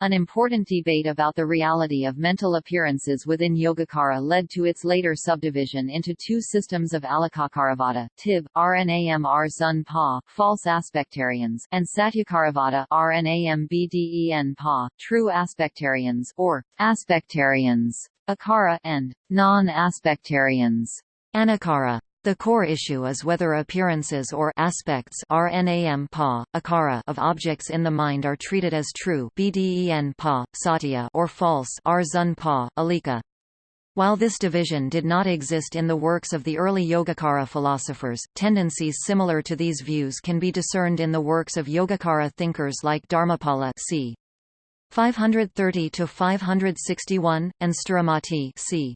An important debate about the reality of mental appearances within Yogacara led to its later subdivision into two systems of Alikakaravada, Tib, Rnamr Zun Pa, false aspectarians, and Satyakaravada Rnambden Pa, true aspectarians, or aspectarians, Akara, and non-aspectarians. Anakara the core issue is whether appearances or aspects RNAM pa, akara of objects in the mind are treated as true BDEN pa, satya or false Rzun pa, alika. While this division did not exist in the works of the early Yogacara philosophers, tendencies similar to these views can be discerned in the works of Yogacara thinkers like Dharmapala c. 530 to 561 and Sthiramati c.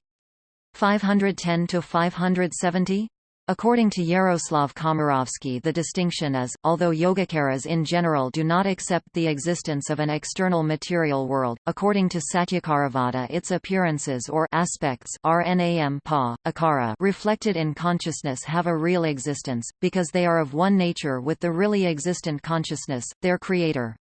510–570? According to Yaroslav Komarovski the distinction is, although Yogacaras in general do not accept the existence of an external material world, according to Satyakaravada its appearances or aspects RNAM pa, akara reflected in consciousness have a real existence, because they are of one nature with the really existent consciousness, their creator.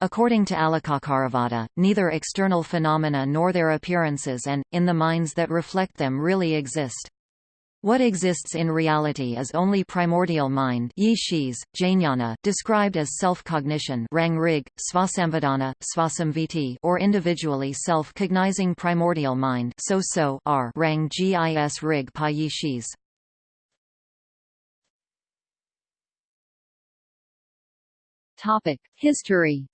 According to Alikakaravada, neither external phenomena nor their appearances and, in the minds that reflect them really exist. What exists in reality is only primordial mind Jnana, described as self-cognition Svasamvedana, Svasamviti or individually self-cognizing primordial mind so -so R Rang Gis Rig Pa Yi Shis. History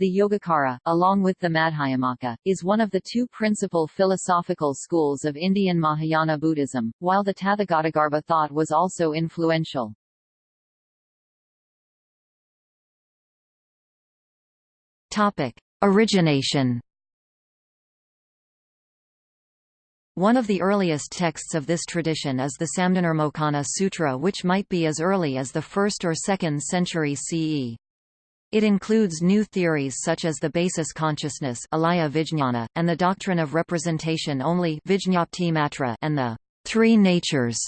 The Yogacara, along with the Madhyamaka, is one of the two principal philosophical schools of Indian Mahayana Buddhism, while the Tathagatagarbha thought was also influential. Topic: Origination. One of the earliest texts of this tradition is the Samdhinirmocana Sutra which might be as early as the 1st or 2nd century CE. It includes new theories such as the basis consciousness alaya vijñana, and the doctrine of representation only and the three natures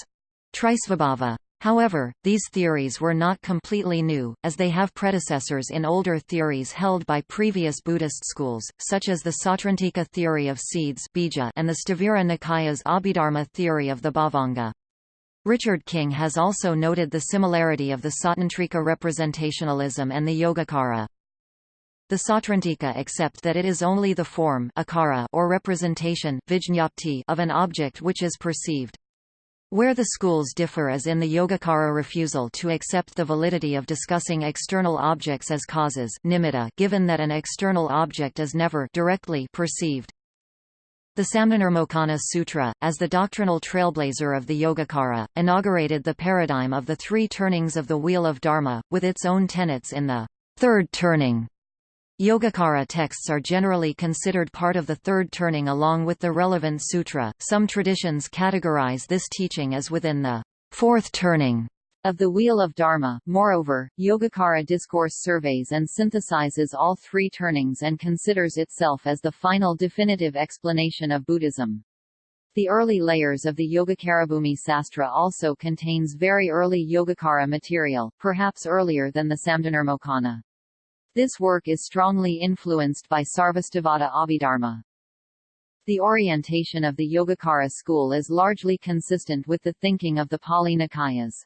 trisvabhava. However, these theories were not completely new, as they have predecessors in older theories held by previous Buddhist schools, such as the Sautrantika theory of seeds and the Sthavira Nikaya's Abhidharma theory of the Bhavanga. Richard King has also noted the similarity of the Sautrantika representationalism and the Yogacara. The Sautrantika accept that it is only the form akara or representation vijñapti of an object which is perceived. Where the schools differ is in the Yogacara refusal to accept the validity of discussing external objects as causes nimitta given that an external object is never directly perceived. The Samdhinirmocana Sutra, as the doctrinal trailblazer of the Yogacara, inaugurated the paradigm of the three turnings of the Wheel of Dharma, with its own tenets in the third turning. Yogacara texts are generally considered part of the third turning along with the relevant sutra. Some traditions categorize this teaching as within the fourth turning of the Wheel of Dharma. Moreover, Yogacara discourse surveys and synthesizes all three turnings and considers itself as the final definitive explanation of Buddhism. The early layers of the Yogacarabhumi Sastra also contains very early Yogacara material, perhaps earlier than the Samdhinirmocana. This work is strongly influenced by Sarvastivada Abhidharma. The orientation of the Yogacara school is largely consistent with the thinking of the Pali Nikayas.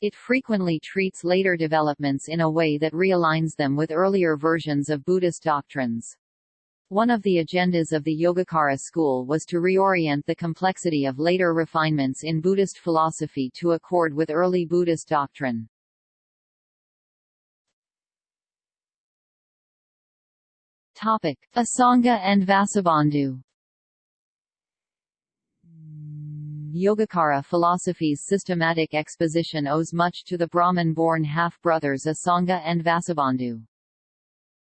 It frequently treats later developments in a way that realigns them with earlier versions of Buddhist doctrines. One of the agendas of the Yogacara school was to reorient the complexity of later refinements in Buddhist philosophy to accord with early Buddhist doctrine. Topic: Asanga and Vasubandhu Yogacara philosophy's systematic exposition owes much to the Brahmin-born half-brothers Asanga and Vasubandhu.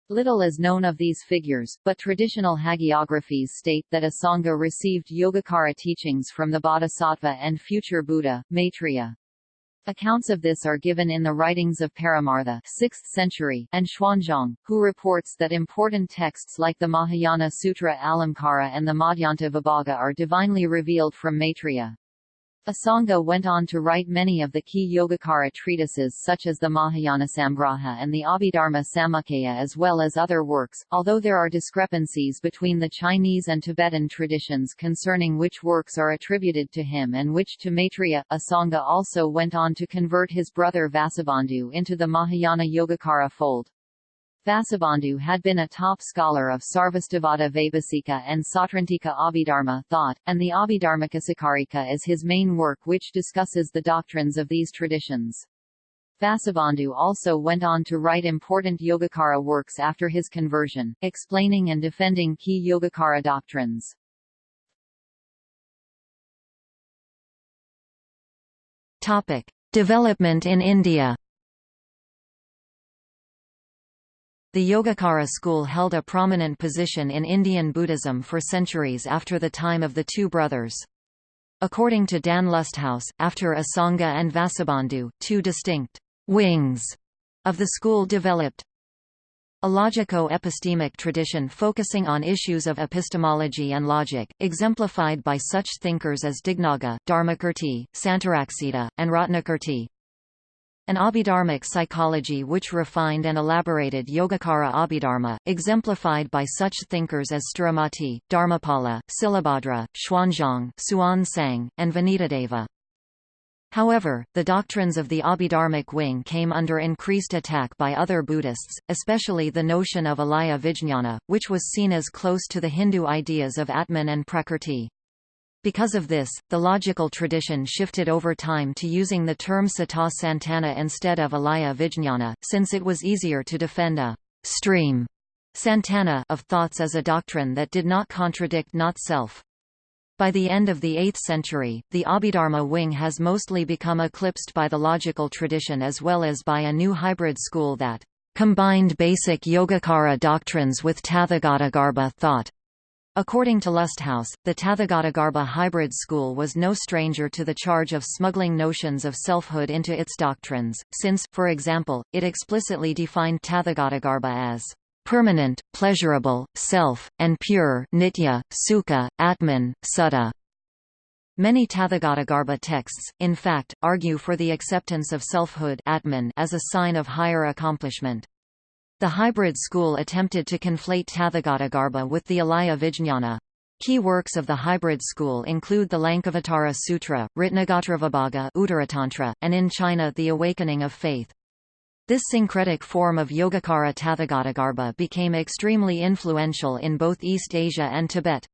Little is known of these figures, but traditional hagiographies state that Asanga received Yogacara teachings from the Bodhisattva and future Buddha, Maitreya. Accounts of this are given in the writings of Paramartha 6th century and Xuanzang, who reports that important texts like the Mahayana Sutra Alamkara and the Madhyanta Vibhaga are divinely revealed from Maitreya. Asanga went on to write many of the key Yogacara treatises such as the Mahayana Samgraha and the Abhidharma Samuccaya as well as other works, although there are discrepancies between the Chinese and Tibetan traditions concerning which works are attributed to him and which to Maitreya. Asanga also went on to convert his brother Vasubandhu into the Mahayana Yogacara fold. Vasubandhu had been a top scholar of Sarvastivada Vaibhasika and Sautrantika Abhidharma thought, and the Abhidharmakosakarika is his main work which discusses the doctrines of these traditions. Vasubandhu also went on to write important Yogacara works after his conversion, explaining and defending key Yogacara doctrines. Topic: Development in India. The Yogacara school held a prominent position in Indian Buddhism for centuries after the time of the two brothers. According to Dan Lusthaus, after Asanga and Vasubandhu, two distinct wings of the school developed. A logico-epistemic tradition focusing on issues of epistemology and logic, exemplified by such thinkers as Dignaga, Dharmakirti, Santaraksita, and Ratnakirti. An Abhidharmic psychology which refined and elaborated Yogacara Abhidharma, exemplified by such thinkers as Sthiramati, Dharmapala, Silabhadra, Xuanzang, Xuanzang, and Vinitadeva. However, the doctrines of the Abhidharmic wing came under increased attack by other Buddhists, especially the notion of alaya vijñana, which was seen as close to the Hindu ideas of Atman and Prakrti. Because of this, the logical tradition shifted over time to using the term Sata Santana instead of Alaya Vijñana, since it was easier to defend a stream Santana of thoughts as a doctrine that did not contradict not self. By the end of the 8th century, the Abhidharma wing has mostly become eclipsed by the logical tradition as well as by a new hybrid school that combined basic Yogacara doctrines with Tathagatagarbha thought. According to Lusthaus, the Tathagatagarbha hybrid school was no stranger to the charge of smuggling notions of selfhood into its doctrines, since, for example, it explicitly defined Tathagatagarbha as permanent, pleasurable, self, and pure nitya, sukha, atman, suddha. Many Tathagatagarbha texts, in fact, argue for the acceptance of selfhood atman as a sign of higher accomplishment. The hybrid school attempted to conflate Tathagatagarbha with the Alaya Vijñana. Key works of the hybrid school include the Lankavatara Sutra, Ratnagotravibhaga Uttaratantra, and in China The Awakening of Faith. This syncretic form of Yogacara Tathagatagarbha became extremely influential in both East Asia and Tibet.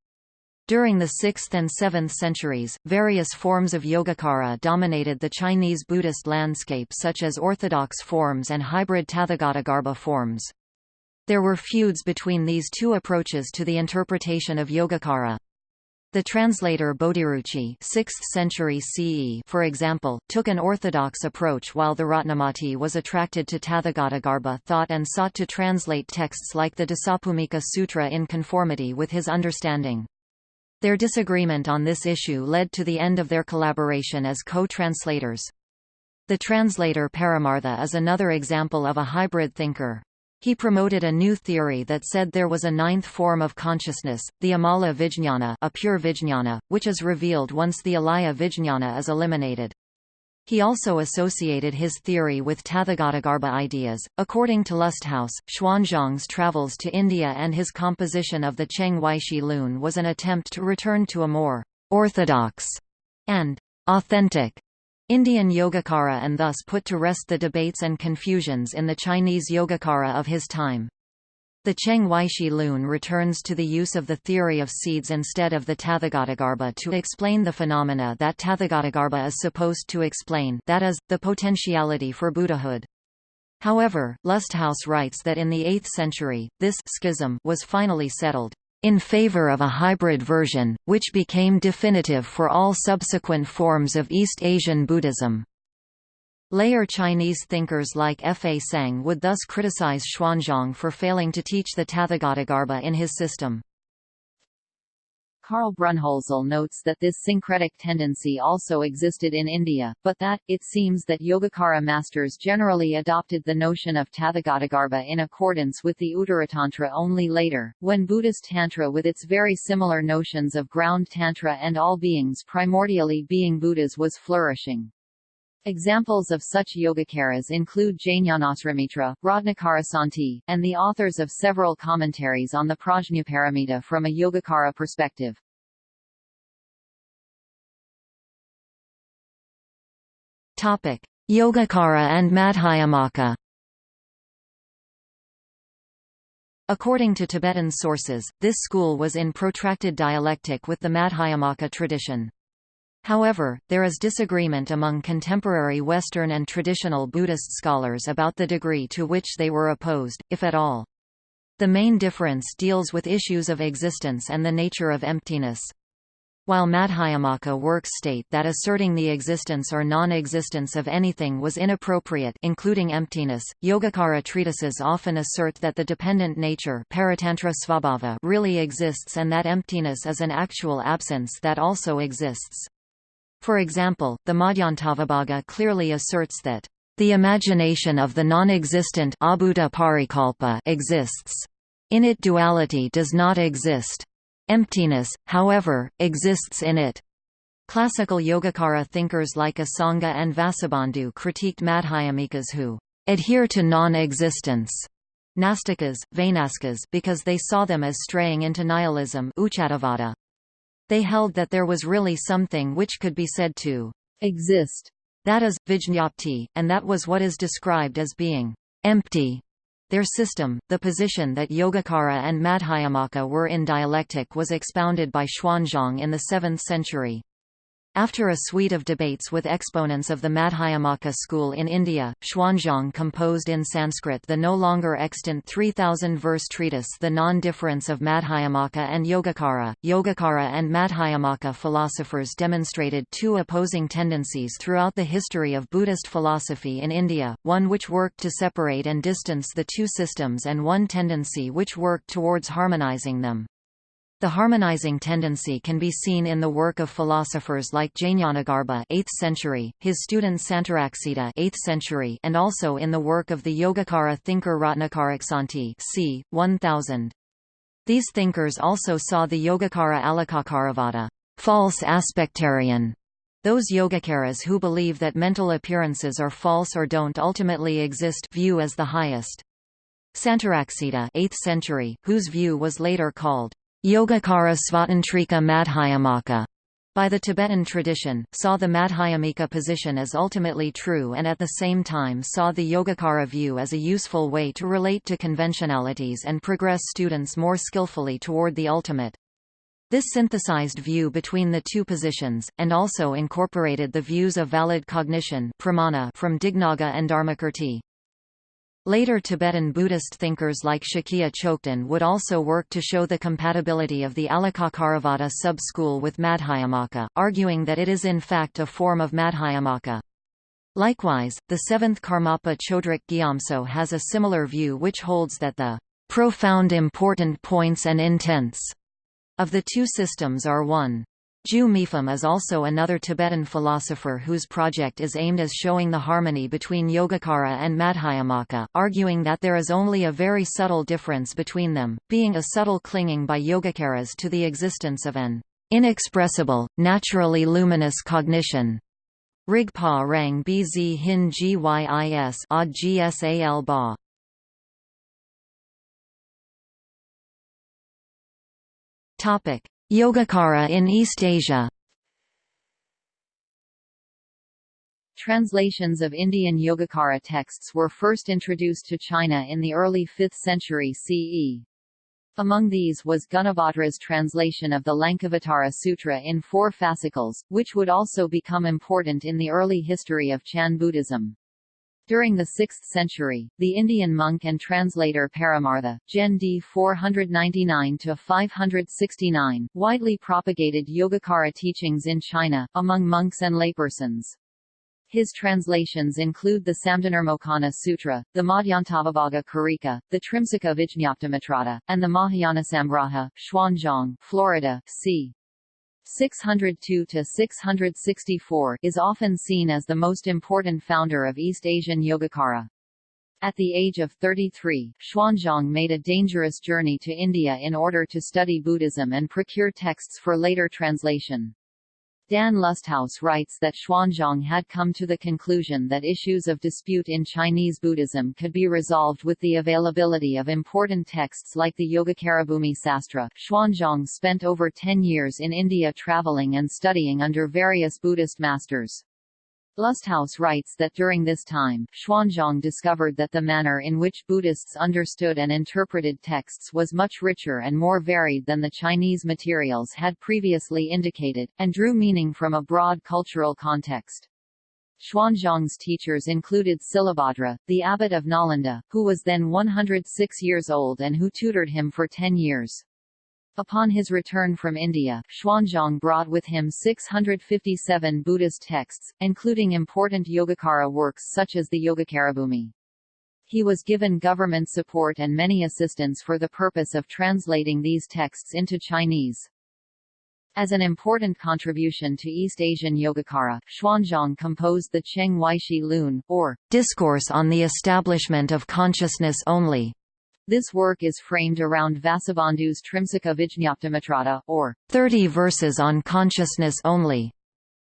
During the 6th and 7th centuries, various forms of Yogacara dominated the Chinese Buddhist landscape such as orthodox forms and hybrid Tathagatagarbha forms. There were feuds between these two approaches to the interpretation of Yogacara. The translator Bodhiruchi 6th century CE, for example, took an orthodox approach while the Ratnamati was attracted to Tathagatagarbha thought and sought to translate texts like the Dasabhumika Sutra in conformity with his understanding. Their disagreement on this issue led to the end of their collaboration as co-translators. The translator Paramartha is another example of a hybrid thinker. He promoted a new theory that said there was a ninth form of consciousness, the Amala Vijñana a pure Vijñana, which is revealed once the Alaya Vijñana is eliminated. He also associated his theory with Tathagatagarbha ideas. According to Lusthaus, Xuanzang's travels to India and his composition of the Cheng Weishi Lun was an attempt to return to a more orthodox and authentic Indian Yogacara and thus put to rest the debates and confusions in the Chinese Yogacara of his time. The Cheng Weishi Lun returns to the use of the theory of seeds instead of the Tathagatagarbha to explain the phenomena that Tathagatagarbha is supposed to explain that is, the potentiality for Buddhahood. However, Lusthaus writes that in the 8th century, this schism was finally settled in favor of a hybrid version, which became definitive for all subsequent forms of East Asian Buddhism. Later Chinese thinkers like Fazang would thus criticize Xuanzang for failing to teach the Tathagatagarbha in his system. Karl Brunholzl notes that this syncretic tendency also existed in India, but that, it seems that Yogacara masters generally adopted the notion of Tathagatagarbha in accordance with the Uttaratantra only later, when Buddhist Tantra with its very similar notions of ground Tantra and all beings primordially being Buddhas was flourishing. Examples of such Yogacaras include Jnanasrimitra, Ratnakarasanti, and the authors of several commentaries on the Prajnaparamita from a Yogacara perspective. Topic: Yogacara and Madhyamaka According to Tibetan sources, this school was in protracted dialectic with the Madhyamaka tradition. However, there is disagreement among contemporary Western and traditional Buddhist scholars about the degree to which they were opposed, if at all. The main difference deals with issues of existence and the nature of emptiness. While Madhyamaka works state that asserting the existence or non-existence of anything was inappropriate including emptiness, Yogacara treatises often assert that the dependent nature really exists and that emptiness is an actual absence that also exists. For example, the Madhyantavibhaga clearly asserts that the imagination of the non-existent exists. In it duality does not exist. Emptiness, however, exists in it. Classical Yogacara thinkers like Asanga and Vasubandhu critiqued Madhyamikas who adhere to non-existence Nastikas, Vainasikas because they saw them as straying into nihilism They held that there was really something which could be said to exist, that is, vijñapti, and that was what is described as being empty. Their system, the position that Yogacara and Madhyamaka were in dialectic was expounded by Xuanzang in the 7th century. After a suite of debates with exponents of the Madhyamaka school in India, Xuanzang composed in Sanskrit the no longer extant 3,000-verse treatise The Non-Difference of Madhyamaka and Yogacara. Yogacara and Madhyamaka philosophers demonstrated two opposing tendencies throughout the history of Buddhist philosophy in India, one which worked to separate and distance the two systems and one tendency which worked towards harmonizing them. The harmonizing tendency can be seen in the work of philosophers like Jnanagarbha 8th century, his student Santaraksita 8th century, and also in the work of the Yogacara thinker Ratnakarasanti c. 1000. These thinkers also saw the Yogacara Alikakaravada false aspectarian those Yogacaras who believe that mental appearances are false or don't ultimately exist view as the highest. Santaraksita 8th century, whose view was later called Yogacara Svatantrika Madhyamaka by the Tibetan tradition, saw the Madhyamika position as ultimately true and at the same time saw the Yogacara view as a useful way to relate to conventionalities and progress students more skillfully toward the ultimate. This synthesized view between the two positions, and also incorporated the views of valid cognition pramana from Dignaga and Dharmakirti. Later Tibetan Buddhist thinkers like Shakya Chokden would also work to show the compatibility of the Alikakaravada sub-school with Madhyamaka, arguing that it is in fact a form of Madhyamaka. Likewise, the seventh Karmapa Chodrak Gyatso has a similar view which holds that the profound important points and intents of the two systems are one. Ju Mipham is also another Tibetan philosopher whose project is aimed as showing the harmony between Yogacara and Madhyamaka, arguing that there is only a very subtle difference between them, being a subtle clinging by Yogacaras to the existence of an inexpressible, naturally luminous cognition. Rigpa Rang Bz Hin Gyis Ad Gsal Ba Topic Yogacara in East Asia Translations of Indian Yogacara texts were first introduced to China in the early 5th century CE. Among these was Gunabhadra's translation of the Lankavatara Sutra in four fascicles, which would also become important in the early history of Chan Buddhism. During the 6th century, the Indian monk and translator Paramartha, Gen d 499–569, widely propagated Yogacara teachings in China, among monks and laypersons. His translations include the Samdhinirmocana Sutra, the Madhyantavibhaga Karika, the Trimsika Vijñaptimatrata, and the Mahayana Mahayanasamgraha, Xuanzang, Florida, c. 602–664 is often seen as the most important founder of East Asian Yogacara. At the age of 33, Xuanzang made a dangerous journey to India in order to study Buddhism and procure texts for later translation. Dan Lusthaus writes that Xuanzang had come to the conclusion that issues of dispute in Chinese Buddhism could be resolved with the availability of important texts like the Yogacarabhumi Sastra. Xuanzang spent over ten years in India traveling and studying under various Buddhist masters. Lusthaus writes that during this time, Xuanzang discovered that the manner in which Buddhists understood and interpreted texts was much richer and more varied than the Chinese materials had previously indicated, and drew meaning from a broad cultural context. Xuanzang's teachers included Silabhadra, the abbot of Nalanda, who was then 106 years old and who tutored him for ten years. Upon his return from India, Xuanzang brought with him 657 Buddhist texts, including important Yogacara works such as the Yogacarabhumi. He was given government support and many assistants for the purpose of translating these texts into Chinese. As an important contribution to East Asian Yogacara, Xuanzang composed the Cheng Weishi Lun, or Discourse on the Establishment of Consciousness Only, this work is framed around Vasubandhu's Trimsika Vijñaptimatrata, or 30 verses on consciousness only.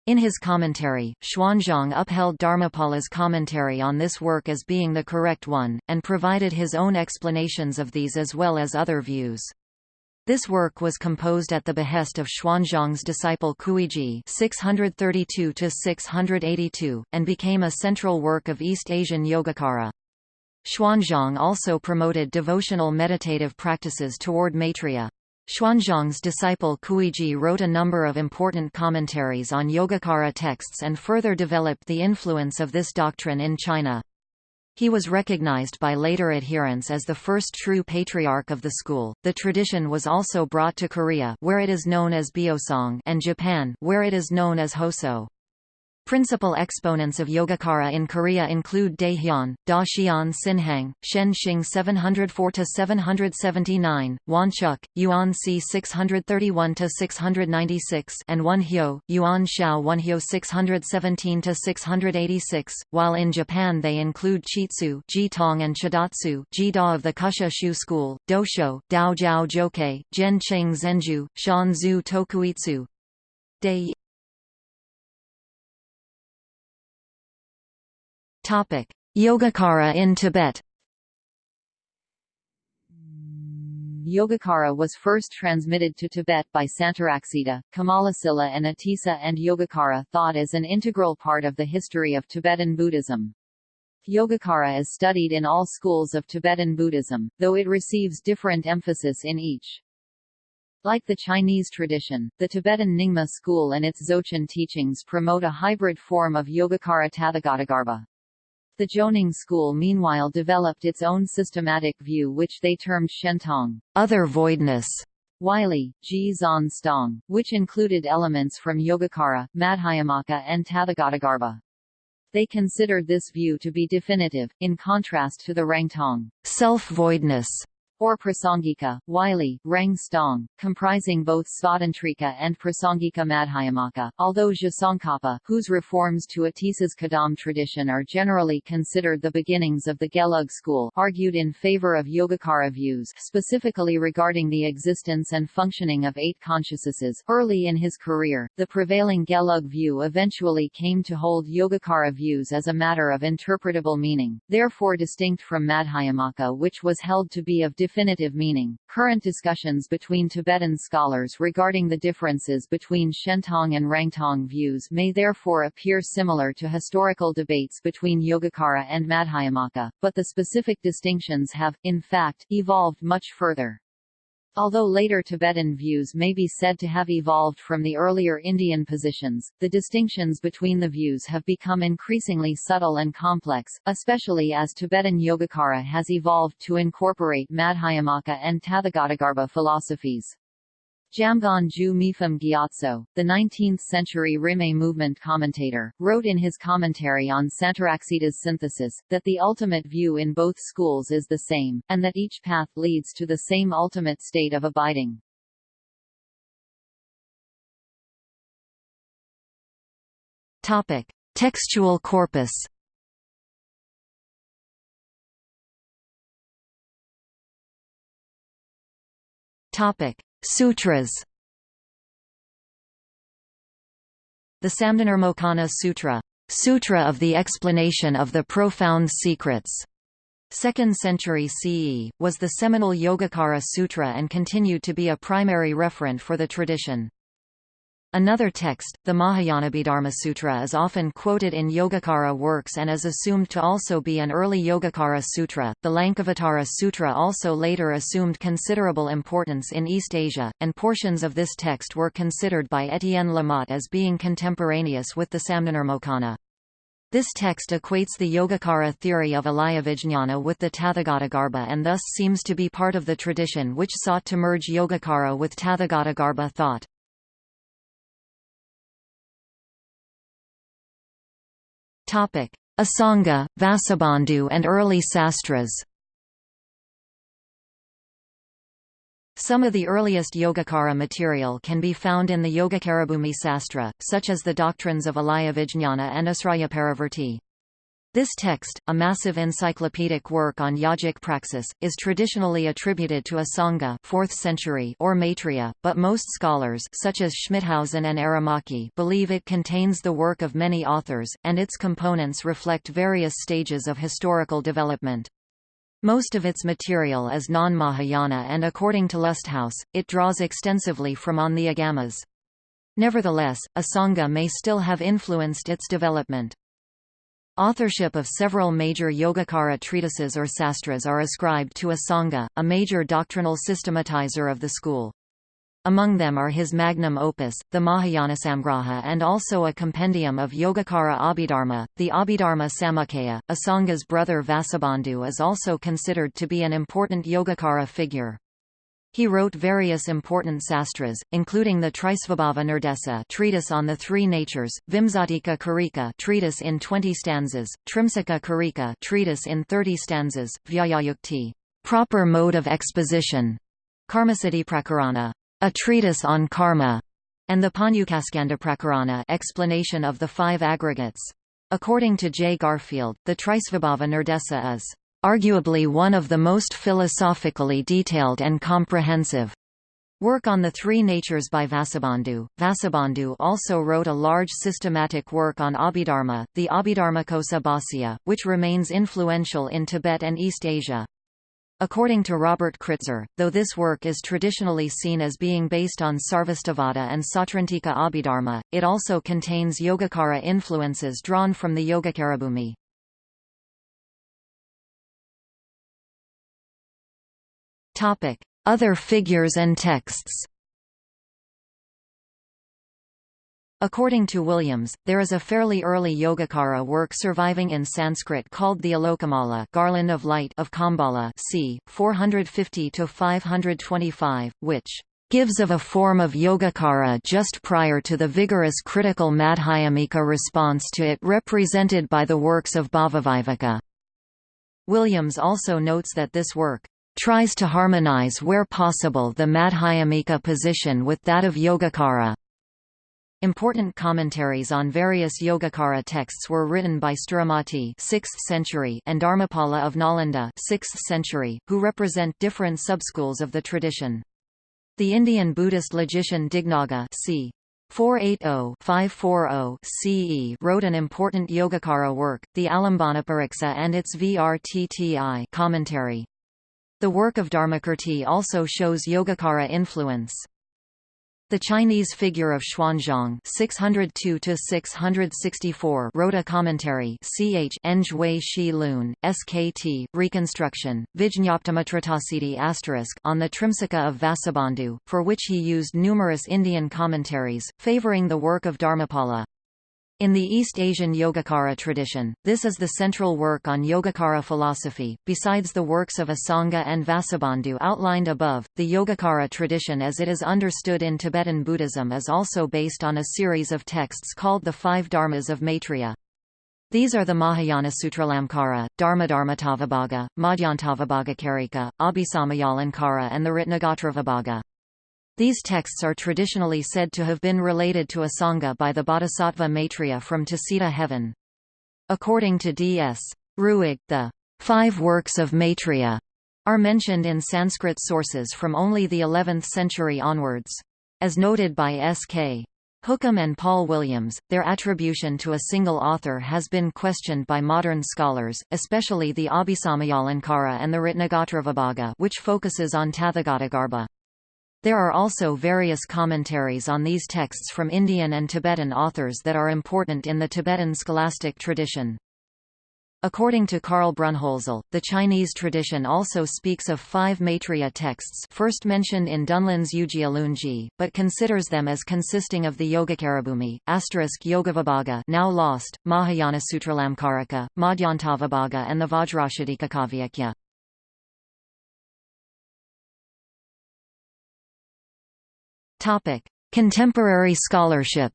In his commentary, Xuanzang upheld Dharmapala's commentary on this work as being the correct one, and provided his own explanations of these as well as other views. This work was composed at the behest of Xuanzang's disciple Kuiji (632–682) and became a central work of East Asian Yogacara. Xuanzang also promoted devotional meditative practices toward Maitreya. Xuanzang's disciple Kuiji wrote a number of important commentaries on Yogacara texts and further developed the influence of this doctrine in China. He was recognized by later adherents as the first true patriarch of the school. The tradition was also brought to Korea, where it is known as Beosong, and Japan, where it is known as Hoso. Principal exponents of Yogacara in Korea include Daehyun, Da Xian Sinhang, Shen Xing 704–779, Wonchuk, Yuan C 631–696 and Wonhyo, Yuan Shao Wonhyo 617–686, while in Japan they include Chitsu Jitong and Chidatsu Jida of the Kusha Shu School, Dosho, Dao Jiao Jokei, Jen Cheng Zenju, Shan Zu Tokuitsu, Dei Topic: Yogacara in Tibet. Yogacara was first transmitted to Tibet by Santaraksita, Kamalasila and Atisa and Yogacara thought as an integral part of the history of Tibetan Buddhism. Yogacara is studied in all schools of Tibetan Buddhism, though it receives different emphasis in each. Like the Chinese tradition, the Tibetan Nyingma school and its Dzogchen teachings promote a hybrid form of Yogacara Tathagatagarbha. The Jonang school meanwhile developed its own systematic view which they termed Shentong other voidness, Wylie, Ji Stong, which included elements from Yogacara, Madhyamaka and Tathagatagarbha. They considered this view to be definitive, in contrast to the Rangtong self-voidness or Prasangika, Wylie, Rang Stong, comprising both Svatantrika and Prasangika Madhyamaka, although Tsongkhapa, whose reforms to Atisa's Kadam tradition are generally considered the beginnings of the Gelug school, argued in favor of Yogacara views specifically regarding the existence and functioning of eight consciousnesses. Early in his career, the prevailing Gelug view eventually came to hold Yogacara views as a matter of interpretable meaning, therefore distinct from Madhyamaka which was held to be of definitive meaning. Current discussions between Tibetan scholars regarding the differences between Shentong and Rangtong views may therefore appear similar to historical debates between Yogacara and Madhyamaka, but the specific distinctions have, in fact, evolved much further. Although later Tibetan views may be said to have evolved from the earlier Indian positions, the distinctions between the views have become increasingly subtle and complex, especially as Tibetan Yogacara has evolved to incorporate Madhyamaka and Tathagatagarbha philosophies. Jamgon Ju Mipham Gyatso, the 19th-century Rimé movement commentator, wrote in his commentary on Santaraksita's synthesis, that the ultimate view in both schools is the same, and that each path leads to the same ultimate state of abiding. Topic. Textual corpus Topic. Sutras. The Samdhinirmocana Sutra, Sutra of the Explanation of the Profound Secrets, 2nd century CE, was the seminal Yogacara Sutra and continued to be a primary referent for the tradition. Another text, the Mahayanabhidharma Sutra is often quoted in Yogacara works and is assumed to also be an early Yogacara sutra. The Lankavatara Sutra also later assumed considerable importance in East Asia, and portions of this text were considered by Etienne Lamotte as being contemporaneous with the Samdhinirmocana. This text equates the Yogacara theory of Alayavijñana with the Tathagatagarbha and thus seems to be part of the tradition which sought to merge Yogacara with Tathagatagarbha thought. Asanga, Vasubandhu and early sastras. Some of the earliest Yogacara material can be found in the Yogacarabhumi Sastra, such as the doctrines of Alayavijñana and Asrayaparavarti. This text, a massive encyclopedic work on yogic praxis, is traditionally attributed to Asanga 4th century or Maitreya, but most scholars such as Schmithausen and Aramaki believe it contains the work of many authors, and its components reflect various stages of historical development. Most of its material is non-Mahayana and according to Lusthaus, it draws extensively from on the Agamas. Nevertheless, Asanga may still have influenced its development. Authorship of several major Yogacara treatises or sastras are ascribed to Asanga, a major doctrinal systematizer of the school. Among them are his magnum opus, the Mahayanasamgraha and also a compendium of Yogacara Abhidharma, the Abhidharma Samuccaya. Asanga's brother Vasubandhu is also considered to be an important Yogacara figure. He wrote various important sastras, including the Trisvabhava Nirdesa treatise on the three natures, Vimsatika Karika treatise in 20 stanzas, Trimsika Karika treatise in 30 stanzas, Vyakhyayukti proper mode of exposition, Karmasiddhi Prakarana, a treatise on karma, and the Panyukaskanda Prakarana explanation of the five aggregates. According to J. Garfield, the Trisvabhava Nirdesa is arguably one of the most philosophically detailed and comprehensive work on the three natures by Vasubandhu. Vasubandhu also wrote a large systematic work on Abhidharma, the Abhidharmakosa Bhāsya, which remains influential in Tibet and East Asia. According to Robert Kritzer, though this work is traditionally seen as being based on Sarvastivada and Sautrantika Abhidharma, it also contains Yogacara influences drawn from the Yogacarabhumi. Topic: Other figures and texts. According to Williams, there is a fairly early Yogacara work surviving in Sanskrit called the Alokamala Garland of Light of Kambala c. 450–525, which gives of a form of Yogacara just prior to the vigorous critical Madhyamika response to it represented by the works of Bhavaviveka. Williams also notes that this work tries to harmonize where possible the Madhyamika position with that of Yogacara. Important commentaries on various Yogacara texts were written by Sthiramati 6th century and Dharmapala of Nalanda 6th century, who represent different subschools of the tradition. The Indian Buddhist logician Dignaga c. 480-540 CE wrote an important Yogacara work, the Alambanapariksa and its Vrtti commentary. The work of Dharmakirti also shows Yogacara influence. The Chinese figure of Xuanzang (602–664) wrote a commentary. Ch. Shi Lun, SKT, reconstruction, on the Trimsika of Vasubandhu, for which he used numerous Indian commentaries, favoring the work of Dharmapala. In the East Asian Yogacara tradition, this is the central work on Yogacara philosophy. Besides the works of Asanga and Vasubandhu outlined above, the Yogacara tradition as it is understood in Tibetan Buddhism is also based on a series of texts called the Five Dharmas of Maitreya. These are the Mahayana Sutralamkara, Dharmadharmatavibhaga, Madhyantavibhagakarika, Abhisamayalankara and the Ratnagotravibhaga. These texts are traditionally said to have been related to Asanga by the Bodhisattva Maitreya from Tusita heaven. According to D.S. Ruegg, the five works of Maitreya are mentioned in Sanskrit sources from only the 11th century onwards. As noted by S.K. Hookham and Paul Williams, their attribution to a single author has been questioned by modern scholars, especially the Abhisamayalankara and the Ratnagotravibhaga which focuses on Tathagatagarbha. There are also various commentaries on these texts from Indian and Tibetan authors that are important in the Tibetan scholastic tradition. According to Karl Brunnhölzl, the Chinese tradition also speaks of five Maitreya texts first mentioned in Dunlun's Yujia but considers them as consisting of the Yogacarabhumi, asterisk Yogavibhaga now lost, Mahayana Sutralamkarika, Madhyantavibhaga and the Vajracchedika Topic: Contemporary scholarship.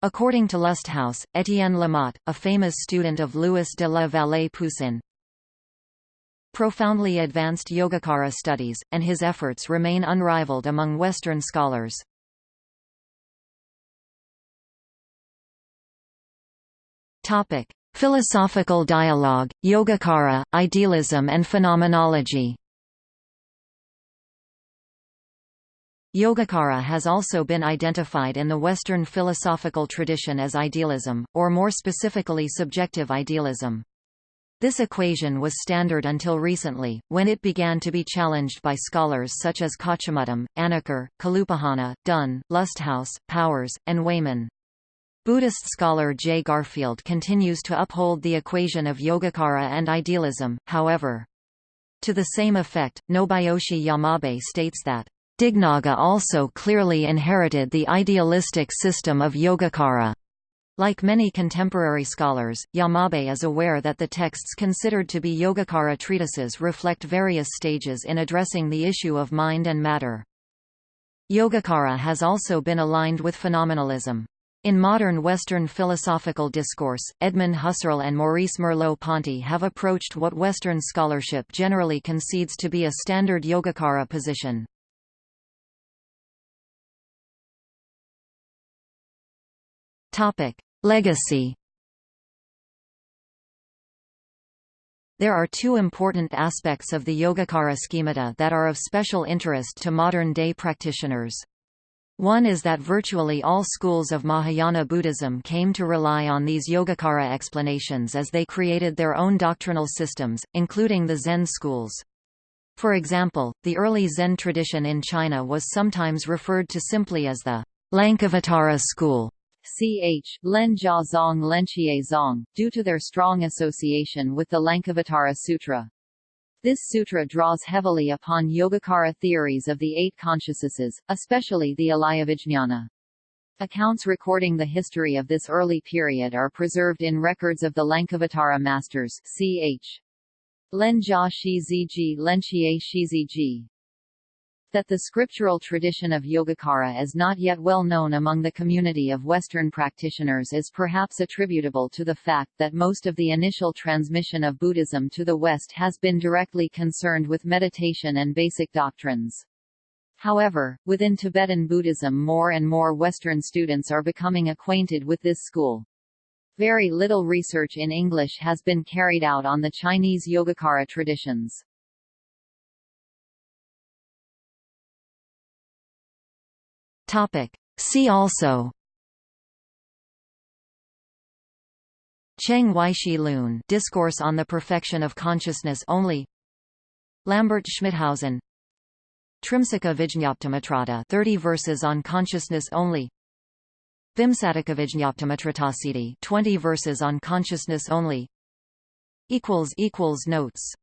According to Lusthaus, Étienne Lamotte, a famous student of Louis de la Vallée Poussin, profoundly advanced Yogacara studies, and his efforts remain unrivaled among Western scholars. Philosophical dialogue, Yogacara, idealism and phenomenology. Yogacara has also been identified in the Western philosophical tradition as idealism, or more specifically subjective idealism. This equation was standard until recently, when it began to be challenged by scholars such as Kochumuttom, Anacker, Kalupahana, Dunn, Lusthaus, Powers, and Wayman. Buddhist scholar J. Garfield continues to uphold the equation of Yogacara and idealism, however. To the same effect, Nobuyoshi Yamabe states that Dignaga also clearly inherited the idealistic system of Yogacara. Like many contemporary scholars, Yamabe is aware that the texts considered to be Yogacara treatises reflect various stages in addressing the issue of mind and matter. Yogacara has also been aligned with phenomenalism. In modern Western philosophical discourse, Edmund Husserl and Maurice Merleau-Ponty have approached what Western scholarship generally concedes to be a standard Yogacara position. Topic: Legacy. There are two important aspects of the Yogacara schemata that are of special interest to modern-day practitioners. One is that virtually all schools of Mahayana Buddhism came to rely on these Yogacara explanations as they created their own doctrinal systems, including the Zen schools. For example, the early Zen tradition in China was sometimes referred to simply as the Lankavatara school ch. Lenjia Zong Zong, due to their strong association with the Lankavatara Sutra. This sutra draws heavily upon Yogacara theories of the eight consciousnesses, especially the Alayavijñana. Accounts recording the history of this early period are preserved in records of the Lankavatara masters ch. Lenjia Shiziji Lenchie Shiziji that the scriptural tradition of Yogacara is not yet well known among the community of Western practitioners is perhaps attributable to the fact that most of the initial transmission of Buddhism to the West has been directly concerned with meditation and basic doctrines. However, within Tibetan Buddhism more and more Western students are becoming acquainted with this school. Very little research in English has been carried out on the Chinese Yogacara traditions. Topic. See also. Cheng Weishi Lun. Discourse on the Perfection of Consciousness Only. Lambert Schmithausen Trimsika Vijñaptimatrata 30 verses on consciousness only. Vimsatika Vijñaptimatratasiti 20 verses on consciousness only. Equals equals notes